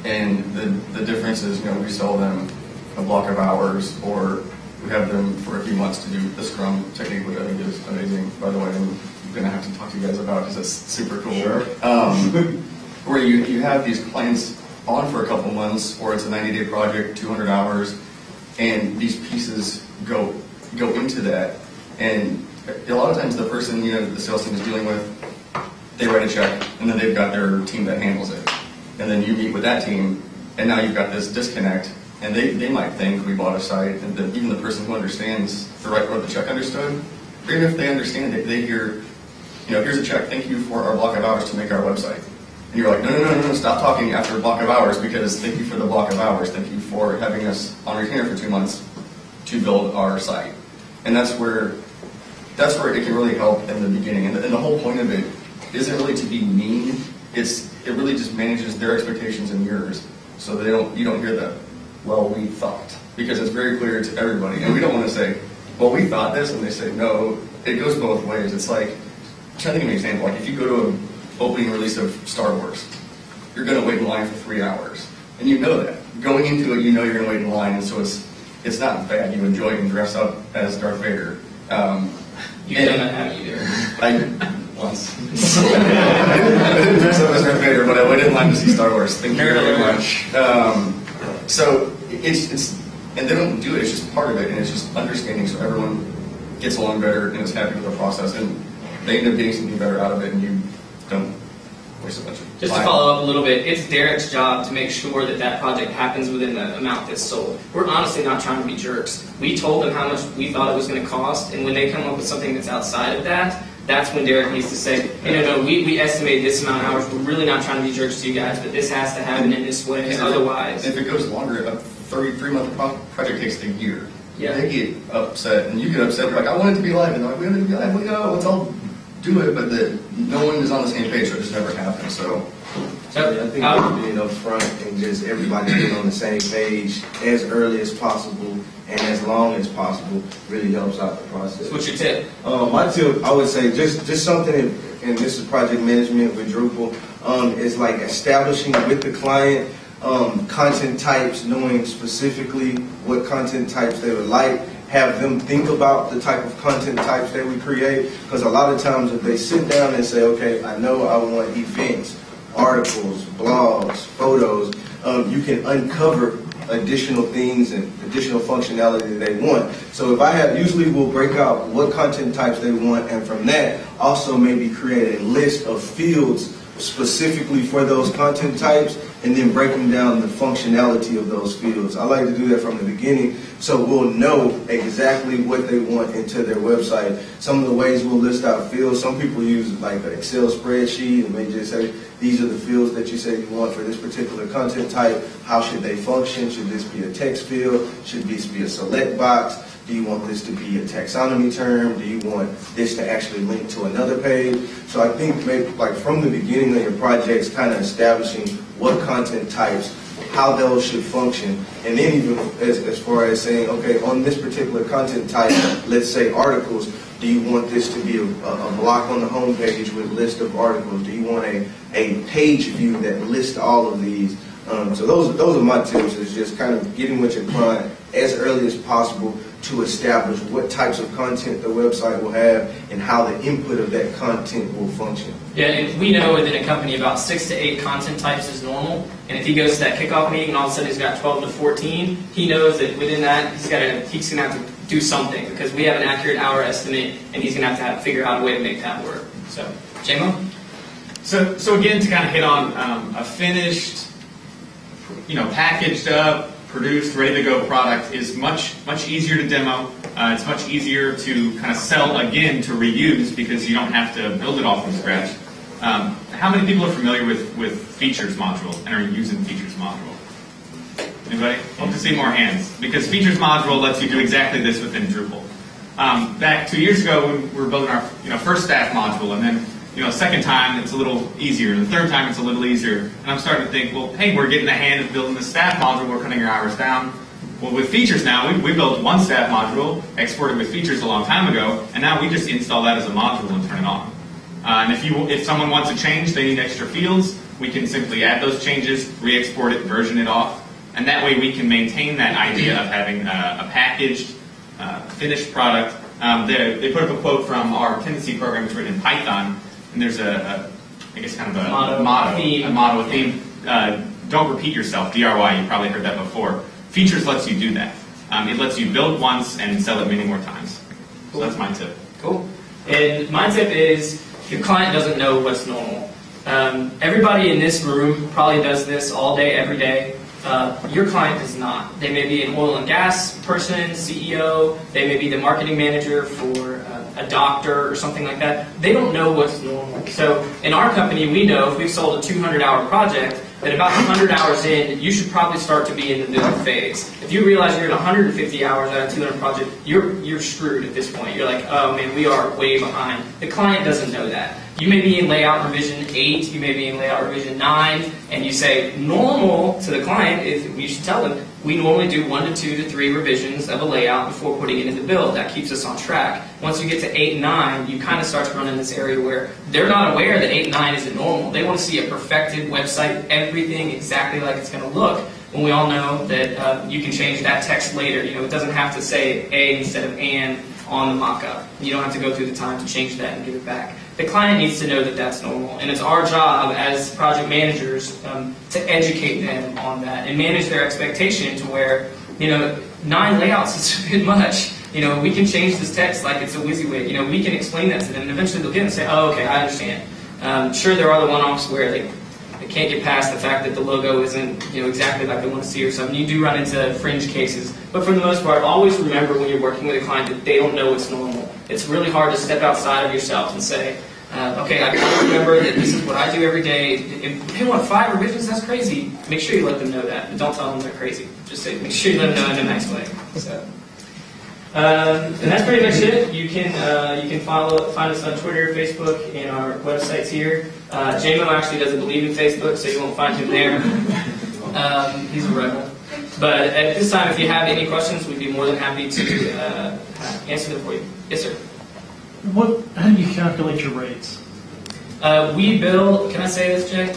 And the, the difference is, you know, we sell them a block of hours or we have them for a few months to do the Scrum technique, which I think is amazing, by the way, I'm going to have to talk to you guys about because it's super cool. Sure. Um, where you, you have these clients on for a couple months, or it's a 90-day project, 200 hours, and these pieces go go into that. And a lot of times the person, you know, the sales team is dealing with, they write a check, and then they've got their team that handles it. And then you meet with that team, and now you've got this disconnect, and they, they might think we bought a site, and the, even the person who understands the right what the check understood, even if they understand it, they hear, you know, here's a check, thank you for our block of hours to make our website. And you're like, no, no, no, no, no, stop talking after a block of hours because thank you for the block of hours. Thank you for having us on retainer for two months to build our site. And that's where, that's where it can really help in the beginning. And the, and the whole point of it isn't really to be mean. It's, it really just manages their expectations and yours. So they don't, you don't hear the, well, we thought. Because it's very clear to everybody. And we don't want to say, well, we thought this, and they say, no. It goes both ways. It's like, I'm trying to think of an example. Like if you go to an opening release of Star Wars, you're going to wait in line for three hours, and you know that. Going into it, you know you're going to wait in line, and so it's it's not bad. You enjoy it and dress up as Darth Vader. Um, You've and- done that, you, Derek? I once. I didn't dress up as Darth Vader, but I waited in line to see Star Wars. Thank you very much. Um, so it's it's and they don't do it. It's just part of it, and it's just understanding so everyone gets along better and is happy with the process, and they end up getting something better out of it, and you don't waste a bunch of Just to follow up a little bit, it's Derek's job to make sure that that project happens within the amount that's sold. We're honestly not trying to be jerks. We told them how much we thought it was going to cost, and when they come up with something that's outside of that, that's when Derek needs to say, hey, no, no, we, we estimated this amount of hours. We're really not trying to be jerks to you guys, but this has to happen in this way. Otherwise, If it goes longer, a 33 month pro- project takes a year. Yeah. They get upset, and you get upset. Like, I want it to be live, and they're like, we want it to be live. We know, let's all do it, but the, no one is on the same page, so it just never happens. So, I think um, being upfront and just everybody being on the same page as early as possible and as long as possible really helps out the process. what's your tip? Um, my tip, I would say, just just something, in, and this is project management with Drupal, um, is like establishing with the client um, content types, knowing specifically what content types they would like, have them think about the type of content types that we create, because a lot of times if they sit down and say, okay, I know I want events, articles, blogs, photos, um, you can uncover additional things and additional functionality that they want. So if I have, usually we'll break out what content types they want, and from that, also maybe create a list of fields specifically for those content types, and then breaking down the functionality of those fields. I like to do that from the beginning, so we'll know exactly what they want into their website. Some of the ways we'll list out fields, some people use like an Excel spreadsheet, and they just say, these are the fields that you say you want for this particular content type. How should they function? Should this be a text field? Should this be a select box? Do you want this to be a taxonomy term? Do you want this to actually link to another page? So I think maybe like from the beginning of your projects, kind of establishing what content types, how those should function, and then even as, as far as saying, okay, on this particular content type, let's say articles, do you want this to be a, a block on the homepage with a list of articles? Do you want a, a page view that lists all of these? Um, so those, those are my tips, is just kind of getting with your client as early as possible to establish what types of content the website will have and how the input of that content will function. Yeah, and we know within a company about six to eight content types is normal. And if he goes to that kickoff meeting and all of a sudden he's got 12 to 14, he knows that within that he's got to he's gonna have to do something because we have an accurate hour estimate and he's gonna have to have, figure out a way to make that work. So, JMO? So, so again, to kind of hit on um, a finished, you know, packaged up, produced, ready to go product is much much easier to demo. Uh, it's much easier to kind of sell again to reuse because you don't have to build it all from scratch. Um, how many people are familiar with with features module and are using features module? Anybody? Hope to see more hands because features module lets you do exactly this within Drupal. Um, back two years ago, when we were building our you know first staff module, and then you know second time it's a little easier, the third time it's a little easier, and I'm starting to think, well, hey, we're getting the hand of building the staff module, we're cutting our hours down. Well, with features now, we, we built one staff module, exported with features a long time ago, and now we just install that as a module and turn it on. Uh, and if you if someone wants a change, they need extra fields, we can simply add those changes, re-export it, version it off, and that way we can maintain that idea of having a, a packaged, uh, finished product. Um, they, they put up a quote from our Tendenci program, it's written in Python, and there's a, a I guess kind of a Motto, motto, theme. a motto, a theme. Uh, don't repeat yourself. DRY. You probably heard that before. Features lets you do that. Um, it lets you build once and sell it many more times. So that's my tip. Cool. And my tip is your client doesn't know what's normal. Um, everybody in this room probably does this all day, every day. Uh, your client does not. They may be an oil and gas person, CEO. They may be the marketing manager for uh, a doctor or something like that. They don't know what's normal. So in our company, we know if we've sold a 200-hour project, that about 100 hours in, you should probably start to be in the build phase. If you realize you're at 150 hours out of a 200 project, you're you're screwed at this point. You're like, oh man, we are way behind. The client doesn't know that. You may be in layout revision 8, you may be in layout revision 9, and you say normal to the client is, you should tell them, we normally do 1 to 2 to 3 revisions of a layout before putting it into the build. That keeps us on track. Once you get to 8 and 9, you kind of start to run in this area where they're not aware that 8 and 9 isn't normal. They want to see a perfected website, everything exactly like it's going to look. When we all know that uh, you can change that text later. You know, it doesn't have to say A instead of and on the mock-up. You don't have to go through the time to change that and give it back. The client needs to know that that's normal, and it's our job as project managers um, to educate them on that and manage their expectation to where, you know, nine layouts is a bit much. You know, we can change this text like it's a WYSIWYG. You know, we can explain that to them, and eventually they'll get it and say, oh, okay, I understand. Um, sure, there are the one-offs where they, they can't get past the fact that the logo isn't, you know, exactly like they want to see or something. You do run into fringe cases, but for the most part, always remember when you're working with a client that they don't know what's normal. It's really hard to step outside of yourself and say, uh, okay, I gotta remember that this is what I do every day. If they want five revisions, that's crazy. Make sure you let them know that. But don't tell them they're crazy. Just say, make sure you let them know in a nice way. So. Um, and that's pretty much it. You can uh, you can follow find us on Twitter, Facebook, and our websites here. Uh, JMO actually doesn't believe in Facebook, so you won't find him there. Um, he's a rebel. But at this time, if you have any questions, we'd be more than happy to uh, answer them for you. Yes, sir. What, how do you calculate your rates? Uh, we bill. Can I say this, Jay?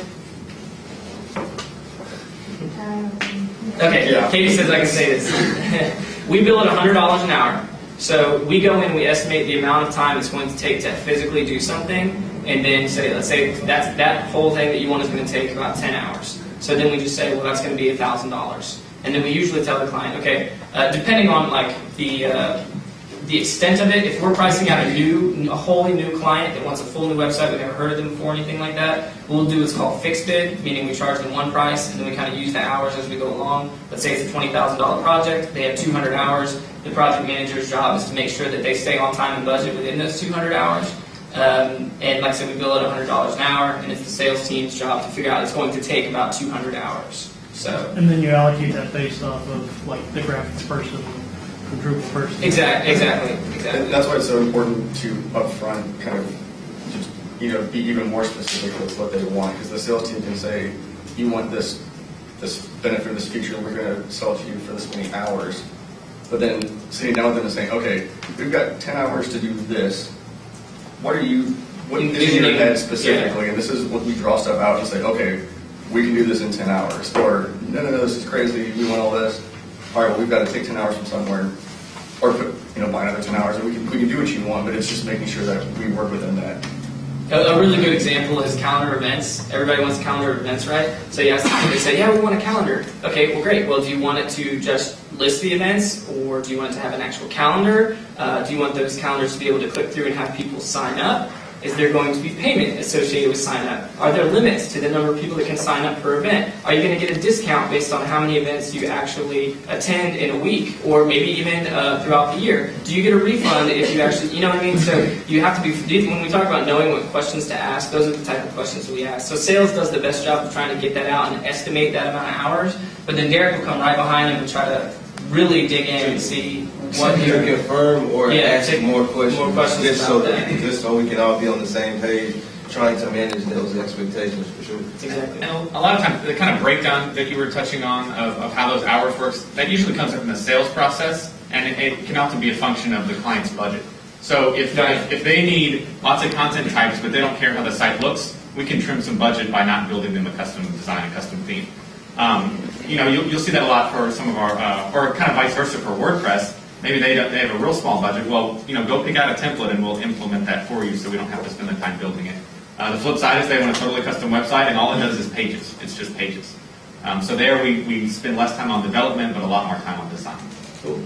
Okay, Yeah. Katie says I can say this. we bill at $100 an hour. So we go in, we estimate the amount of time it's going to take to physically do something, and then say, let's say that's, that whole thing that you want is going to take about 10 hours. So then we just say, well, that's going to be $1,000. and then we usually tell the client, okay, uh, depending on like the uh, the extent of it, if we're pricing out a new, a wholly new client that wants a full new website, we've never heard of them before, anything like that, we'll do what's called fixed bid, meaning we charge them one price, and then we kind of use the hours as we go along. Let's say it's a twenty thousand dollar project, they have two hundred hours. The project manager's job is to make sure that they stay on time and budget within those two hundred hours. Um, and like I said, we bill at hundred dollars an hour, and it's the sales team's job to figure out it's going to take about two hundred hours. So. And then you allocate that based off of like the graphics person, the Drupal person. Exactly, exactly, And exactly. that's why it's so important to upfront kind of just, you know, be even more specific with what they want, because the sales team can say, you want this, this benefit, this feature, we're gonna sell it to you for this many hours. But then sitting down with them and saying, okay, we've got ten hours to do this, what are you, what is in your Envisioning, head specifically? And this is what we draw stuff out and say, okay, we can do this in ten hours, or, no, no, no, this is crazy, we want all this. All right, well, we've got to take ten hours from somewhere, or put, you know, buy another ten hours, and we can, we can do what you want, but it's just making sure that we work within that. A, a really good example is calendar events. Everybody wants calendar events, right? So you ask them, they say, yeah, we want a calendar. Okay, well, great. Well, do you want it to just list the events, or do you want it to have an actual calendar? Uh, do you want those calendars to be able to click through and have people sign up? Is there going to be payment associated with sign up? Are there limits to the number of people that can sign up per event? Are you going to get a discount based on how many events you actually attend in a week, or maybe even uh, throughout the year? Do you get a refund if you actually, you know what I mean? So you have to be, when we talk about knowing what questions to ask, those are the type of questions we ask. So sales does the best job of trying to get that out and estimate that amount of hours, but then Derek will come right behind him and try to really dig in and see what Either you're confirm or Yeah, ask take more questions. more questions Just so about that, that. just so we can all be on the same page, trying to manage those expectations for sure. Exactly. And a lot of times, the kind of breakdown that you were touching on of, of how those hours works, that usually comes up in the sales process, and it, it can often be a function of the client's budget. So if, Right. if they need lots of content types, but they don't care how the site looks, we can trim some budget by not building them a custom design, a custom theme. Um, you know, you'll, you'll see that a lot for some of our, uh, or kind of vice versa for WordPress. Maybe they, they have a real small budget. Well, you know, go pick out a template and we'll implement that for you so we don't have to spend the time building it. Uh, the flip side is they want a totally custom website and all it does is pages. It's just pages. Um, so there we, we spend less time on development but a lot more time on design. Cool.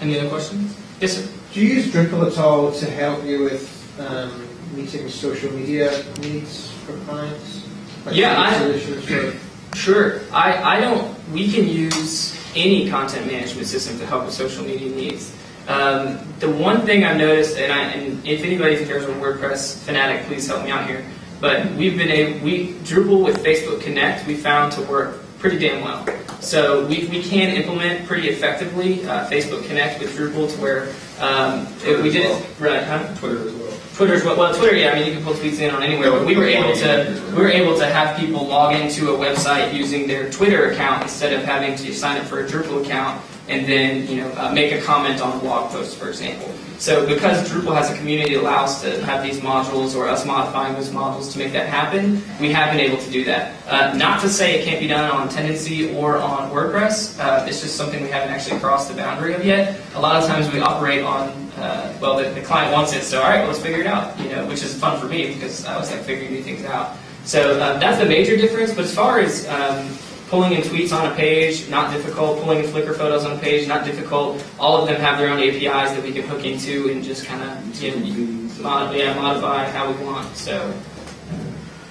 Any other questions? Yes, sir. Do you use Drupal at all to help you with um, meeting social media needs for clients? Like Yeah, I- solutions for- Sure. I, I don't, we can use any content management system to help with social media needs. Um, the one thing I've noticed, and, I, and if anybody cares a WordPress fanatic, please help me out here. But we've been able, we Drupal with Facebook Connect, we found to work pretty damn well. So we, we can implement pretty effectively uh, Facebook Connect with Drupal to where um, we did it right, huh? Twitter as well. Twitter's well, well, Twitter, yeah, I mean, you can pull tweets in on anywhere, but we were able to, we were able to have people log into a website using their Twitter account instead of having to sign up for a Drupal account and then, you know, uh, make a comment on a blog post, for example. So because Drupal has a community that allows to have these modules or us modifying those modules to make that happen, we have been able to do that. Uh, not to say it can't be done on Tendenci or on WordPress, uh, it's just something we haven't actually crossed the boundary of yet. A lot of times we operate on, uh, well, the, the client wants it, so all right, let's figure it out, you know, which is fun for me because I always like figuring new things out. So uh, that's the major difference, but as far as um, pulling in tweets on a page, not difficult. Pulling in Flickr photos on a page, not difficult. All of them have their own APIs that we can hook into and just kind of you know, mod, yeah, modify how we want. So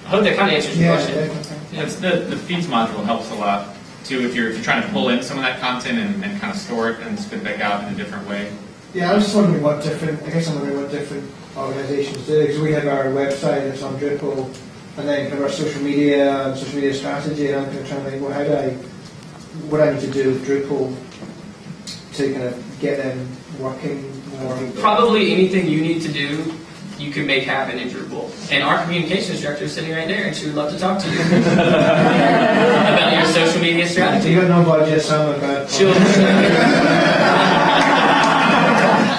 I hope that kind of answers your Yeah, question. definitely. It's the, the feeds module helps a lot too if you're, if you're trying to pull in some of that content and, and kind of store it and spit back out in a different way. Yeah, I was just wondering what different, I guess I'm wondering what different organizations do, because we have our website that's on Drupal, and then kind of our social media and social media strategy, and I'm kind of trying to think, well, how do I, what I need to do with Drupal to kind of get them working more? Probably anything you need to do, you can make happen in Drupal. And our communications director is sitting right there, and she would love to talk to you about your social media So strategy. you got no budget, so I'm about. She'll.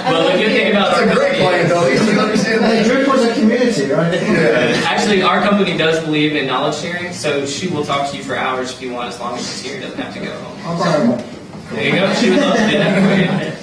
well, the good thing about our company is- though, community, right? Actually, our company does believe in knowledge sharing, so she will talk to you for hours if you want, as long as she's here. Doesn't have to go home. I'll borrow one. There you go. She would love to do that for you.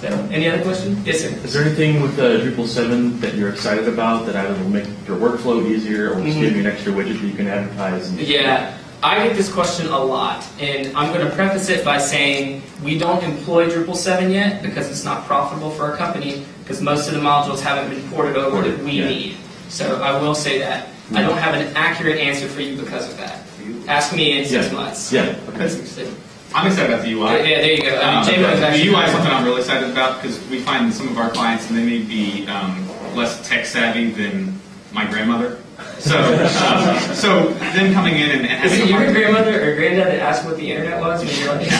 So, any other questions? Yes, sir. Is there anything with uh, Drupal 7 that you're excited about that either will make your workflow easier or just Mhm. give you an extra widget that you can advertise? And Yeah, I get this question a lot, and I'm going to preface it by saying we don't employ Drupal 7 yet because it's not profitable for our company because most of the modules haven't been ported over that we Yeah. need. So I will say that. I don't have an accurate answer for you because of that. Ask me in six Yeah. months. Yeah, Because it- I'm excited about the UI. Yeah, there you go. I mean, Um, JMO the UI is something I'm really excited about because we find some of our clients, and they may be um, less tech savvy than my grandmother. So, um, so them coming in and, and Is having it your hard- grandmother or granddad that asked what the internet was when you were like,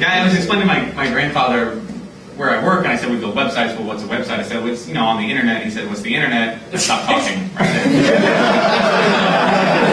Yeah, I was explaining to my, my grandfather where I work, and I said we build websites. Well, what's a website? I said, well, it's you know on the internet. He said, what's the internet? I stopped talking right there.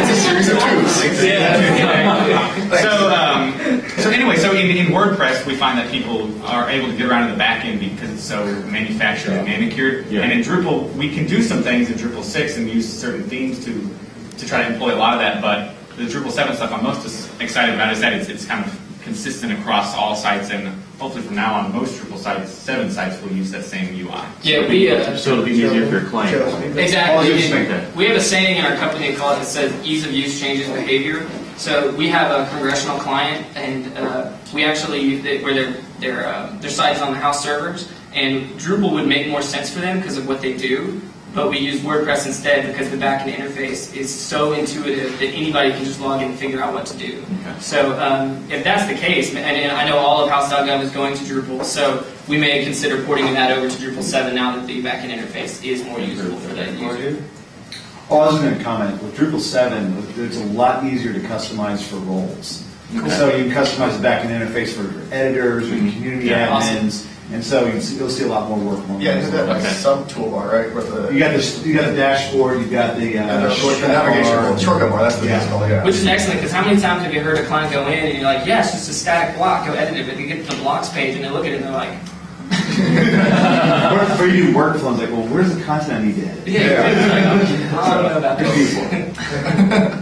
It's a series of tubes. Yeah. so, um, so anyway, so in, in WordPress, we find that people are able to get around to the back end because it's so manufactured and manicured. Yeah. And in Drupal, we can do some things in Drupal 6 and use certain themes to, to try to employ a lot of that, but the Drupal 7 stuff I'm most excited about is that it's, it's kind of consistent across all sites, and hopefully from now on, most Drupal sites, 7 sites, will use that same UI. Yeah, we, uh, So it'll be easier for your client. Exactly. Just like that. We have a saying in our company called it says ease of use changes behavior. So we have a congressional client, and uh, we actually they, where their their uh, their site is on the house servers, and Drupal would make more sense for them because of what they do. But we use WordPress instead because the backend interface is so intuitive that anybody can just log in and figure out what to do. Okay. So um, if that's the case, and, and I know all of House.gov is going to Drupal, so we may consider porting that over to Drupal 7 now that the backend interface is more usable for that user. Oh, I was going to comment, with Drupal 7, it's a lot easier to customize for roles. So you can customize the backend interface for editors, or community Yeah, awesome. Admins, and so you see- you'll see a lot more work. along Yeah, those is that like lines. a sub toolbar, right? With the You got the, you got the dashboard, you got the and uh, the shortcut navigation bar. bar, shortcut bar. That's what Yeah. called. Yeah. Which is excellent, because how many times have you heard a client go in and you're like, yeah, it's just a static block, go edit it, but you get to the blocks page and they look at it and they're like, Or or you do workflows, like, well, where's the content I need to edit? yeah, it's like, okay, I don't know about this.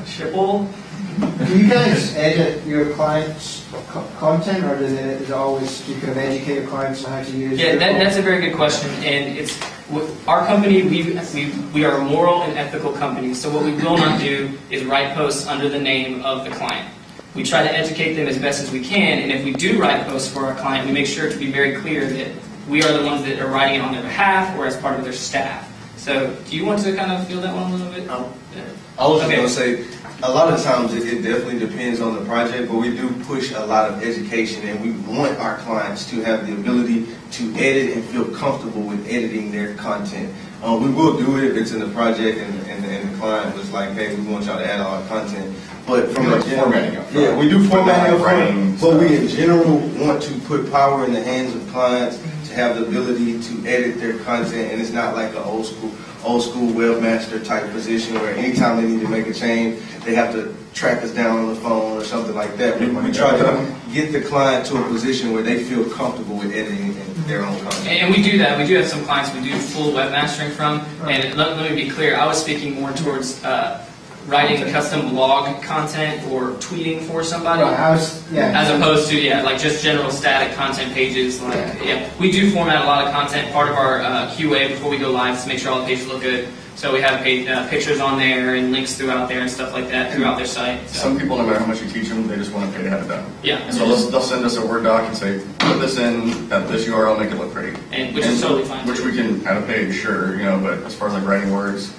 Schipul? Do you guys edit your clients' co- content, or does it, is it always, do you kind of educate your clients on how to use? Yeah, that, that's a very good question, and it's, w- our company, we, we, we are a moral and ethical company, so what we will not do is write posts under the name of the client. We try to educate them as best as we can, and if we do write posts for our client, we make sure to be very clear that we are the ones that are writing it on their behalf or as part of their staff. So, do you want to kind of feel that one a little bit? Um, Yeah. I was just Okay. gonna say, a lot of times it, it definitely depends on the project, but we do push a lot of education and we want our clients to have the ability to edit and feel comfortable with editing their content. Uh, we will do it if it's in the project and, and, and the client was like, hey, we want y'all to add all our content. But from like general- formatting up front. Yeah, we do formatting up But not writing front, but we in general want to put power in the hands of clients to have the ability to edit their content and it's not like an old school old school webmaster type position where anytime they need to make a change, they have to track us down on the phone or something like that. We, we try to get the client to a position where they feel comfortable with editing their own content. And we do that. We do have some clients we do full webmastering from. And let, let me be clear, I was speaking more towards uh, writing custom blog content or tweeting for somebody. I was, yeah. As opposed to, yeah, like just general static content pages. Like, yeah, we do format a lot of content. Part of our uh, QA before we go live is to make sure all the pages look good. So we have uh, pictures on there and links throughout there and stuff like that throughout their site. So, Some people, no matter how much you teach them, they just want to pay to have it done. yeah, And so they'll, they'll send us a Word doc and say, put this in at this URL, make it look pretty. and which is totally fine. Which too. we can add a page, sure, you know, but as far as like writing words,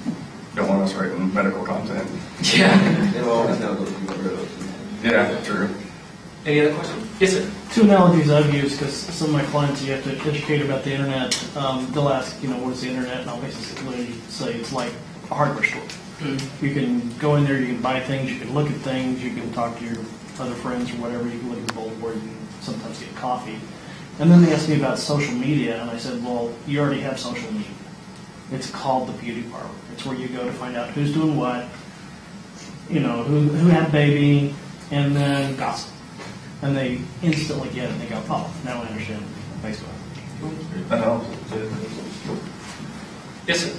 don't want us writing medical content. Yeah. It'll always have those people rid of. Yeah, true. Any other questions? Yes, sir. Two analogies I've used, because some of my clients, you have to educate about the internet. Um, they'll ask, you know, what is the internet? And I'll basically say it's like a hardware store. Mm. You can go in there, you can buy things, you can look at things, you can talk to your other friends or whatever, you can look at the bulletin board, you can sometimes get coffee. And then they asked me about social media, and I said, well, you already have social media. It's called the beauty parlor. It's where you go to find out who's doing what, you know, who, who had a baby, and then gossip. And they instantly get it, and they go, oh, now I understand Facebook. That helps. Yes, sir.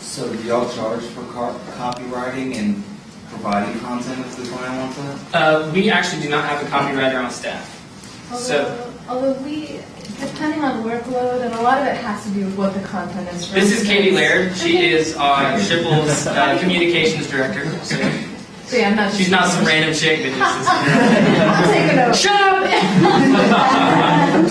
So do y'all charge for car- copywriting and providing content if the client wants that? Uh, we actually do not have a copywriter on staff. So- Although, although we, depending on workload, and a lot of it has to do with what the content is. For This is Katie Laird. She is our Schipul's uh, communications director. So, So yeah, I'm not. She's not some random chick that just is. I'm taking over. Shut up!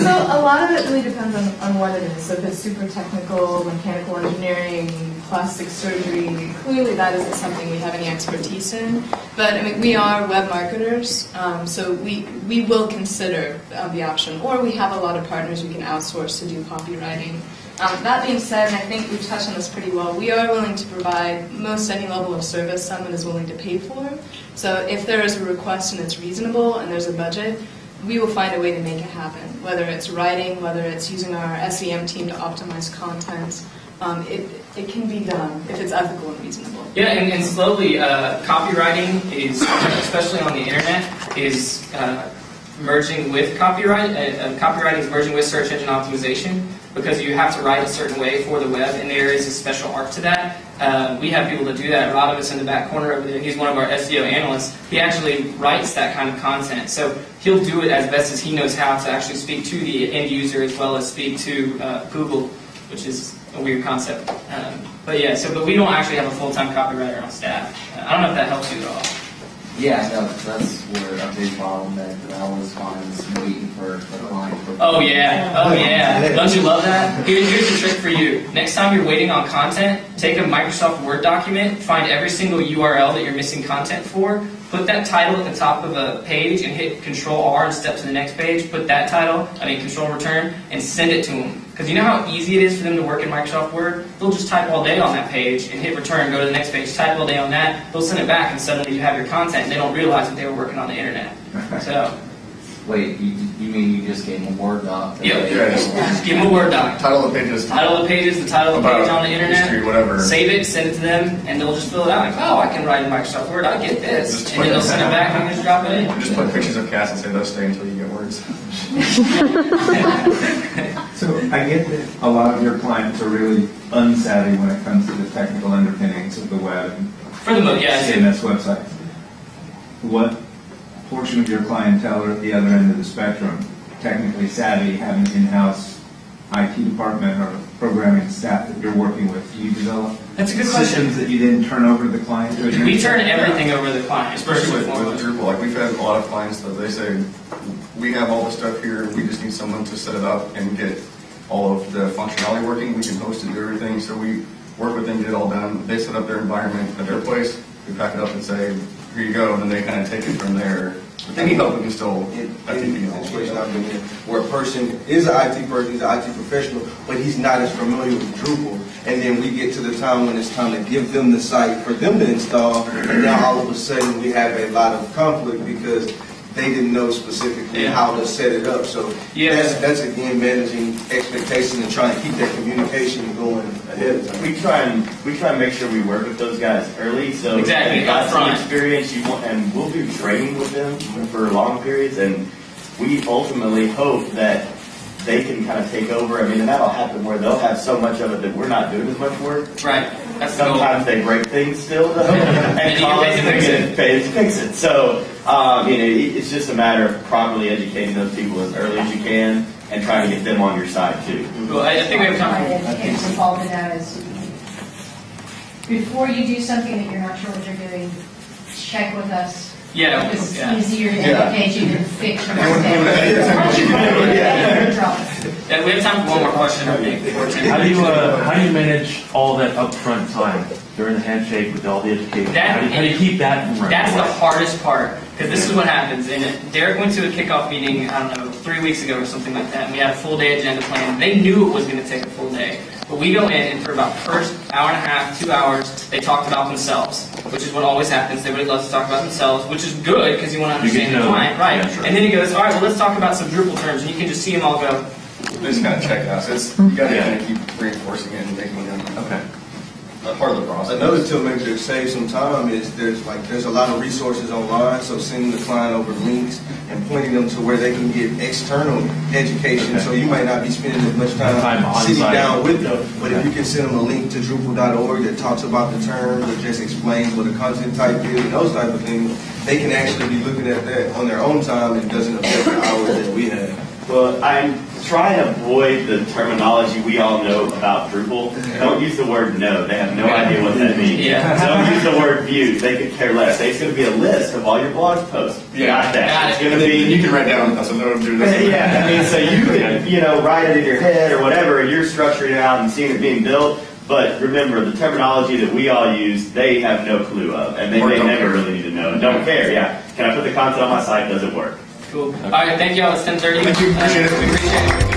so a lot of it really depends on, on what it is. So if it's super technical, mechanical engineering, plastic surgery, clearly that isn't something we have any expertise in. But I mean, we are web marketers, um, so we we will consider uh, the option, or we have a lot of partners we can outsource to do copywriting. Um, that being said, and I think we've touched on this pretty well, we are willing to provide most any level of service someone is willing to pay for. So if there is a request and it's reasonable and there's a budget, we will find a way to make it happen. Whether it's writing, whether it's using our SEM team to optimize content, um, it, it can be done if it's ethical and reasonable. Yeah, and, and slowly, uh, copywriting is, especially on the internet, is uh, merging with copyright. Uh, uh, copywriting is merging with search engine optimization because you have to write a certain way for the web, and there is a special art to that. Uh, we have people that do that. Rod of us in the back corner over there, he's one of our SEO analysts. He actually writes that kind of content. So he'll do it as best as he knows how to actually speak to the end user as well as speak to uh, Google, which is a weird concept. Um, but yeah, so but we don't actually have a full-time copywriter on staff. Uh, I don't know if that helps you at all. Yeah, no, that's where a big problem that I always find is waiting for the client. for- Oh yeah, oh yeah. Don't you love that? Here- Here's a trick for you. Next time you're waiting on content, take a Microsoft Word document, find every single URL that you're missing content for, put that title at the top of a page, and hit Control R and step to the next page. Put that title, I mean Control Return, and send it to them. Because you know how easy it is for them to work in Microsoft Word? They'll just type all day on that page and hit Return, go to the next page, type all day on that. They'll send it back, and suddenly you have your content. And they don't realize that they were working on the internet. So. Wait, you, you mean you just gave them a Word doc? that Yep. they- Yeah, just- Just give them a Word doc. Title of the page is Title of the page is the title of the page on the internet. history, whatever. Save it, send it to them, and they'll just fill it out. Like, oh, I can write in Microsoft Word. I get this, Just and then they'll send it back and just drop it in. Just put pictures of cats and say those stay until you get words. So I get that a lot of your clients are really unsavvy when it comes to the technical underpinnings of the web For the most, yeah. CMS websites. What portion of your clientele are at the other end of the spectrum, technically savvy, have an in-house IT department or programming staff that you're working with? Do you develop That's a good question. systems that you then turn over to the client? to We turn everything over to the client, Especially with, first with. Drupal, like we've had a lot of clients that they say, we have all the stuff here, we just need someone to set it up and get all of the functionality working, we can host and do everything, so we work with them, get it all done, they set up their environment at their place, we pack it up and say, here you go, and then they kind of take it from there. They need help, we can still, in, I think, in the situation I've been in, where a person is an IT person, he's an IT professional, but he's not as familiar with Drupal. And then we get to the time when it's time to give them the site for them to install, and now all of a sudden we have a lot of conflict because they didn't know specifically Yeah. how to set it up. So Yeah. that's, that's again managing expectations and trying to keep that communication going ahead of time. We try and, we try and make sure we work with those guys early, so. Exactly, you got some experience, you want, and we'll do training with them for long periods, and we ultimately hope that they can kind of take over, I mean, and that'll happen where they'll have so much of it that we're not doing as much work. Right. That's the goal. Sometimes they break things still, though, And and you call us and fix it. get to fix it. So, um, you know, it's just a matter of properly educating those people as early as you can, and trying to get them on your side too. Well, I, I think we have time. Educators involved in that is, before you do something that you're not sure what you're doing, check with us. Yeah, It's yeah. easier to Yeah. educate you than fix your Yeah. we have time for one more question, I think. before ten How do you, uh, how do you manage all that upfront time during the handshake with all the education? That- How do you, how do you keep that from? That's the hardest part, because this is what happens. And Derek went to a kickoff meeting, I don't know, three weeks ago or something like that, and we had a full day agenda plan. They knew it was going to take a full day. But we go in, and for about first hour and a half, two hours, they talked about themselves, which is what always happens. Everybody love to talk about themselves, which is good, because you want to understand the client. Right. Yeah, sure. And then he goes, all right, well, let's talk about some Drupal terms, and you can just see them all go, They just kind of check out, so it's, you gotta kind of keep reinforcing it and making them, Okay. a part of the process. Another tip maybe to save some time is there's like, there's a lot of resources online, so sending the client over links and pointing them to where they can get external education, so you might not be spending as much Time time sitting site. down with them. But if you can send them a link to Drupal.org that talks about the terms, or just explains what a content type is, and those type of things, they can actually be looking at that on their own time and doesn't affect the hours that we have. Well, I'm trying to avoid the terminology we all know about Drupal. Don't use the word node. They have no idea what that means. Yeah. Don't use the word view. They could care less. It's going to be a list of all your blog posts. Got that. Got It's going to be you can write down, that's what I'm doing this. yeah, I mean, so you can, you know, write it in your head or whatever, and you're structuring it out and seeing it being built. But remember, the terminology that we all use, they have no clue of, and they Or may never care. really need to know. Don't care, yeah. Can I put the content on my site? Does it work? Cool. All right, thank you all. It's 10:30. Thank you. Appreciate it. We appreciate it.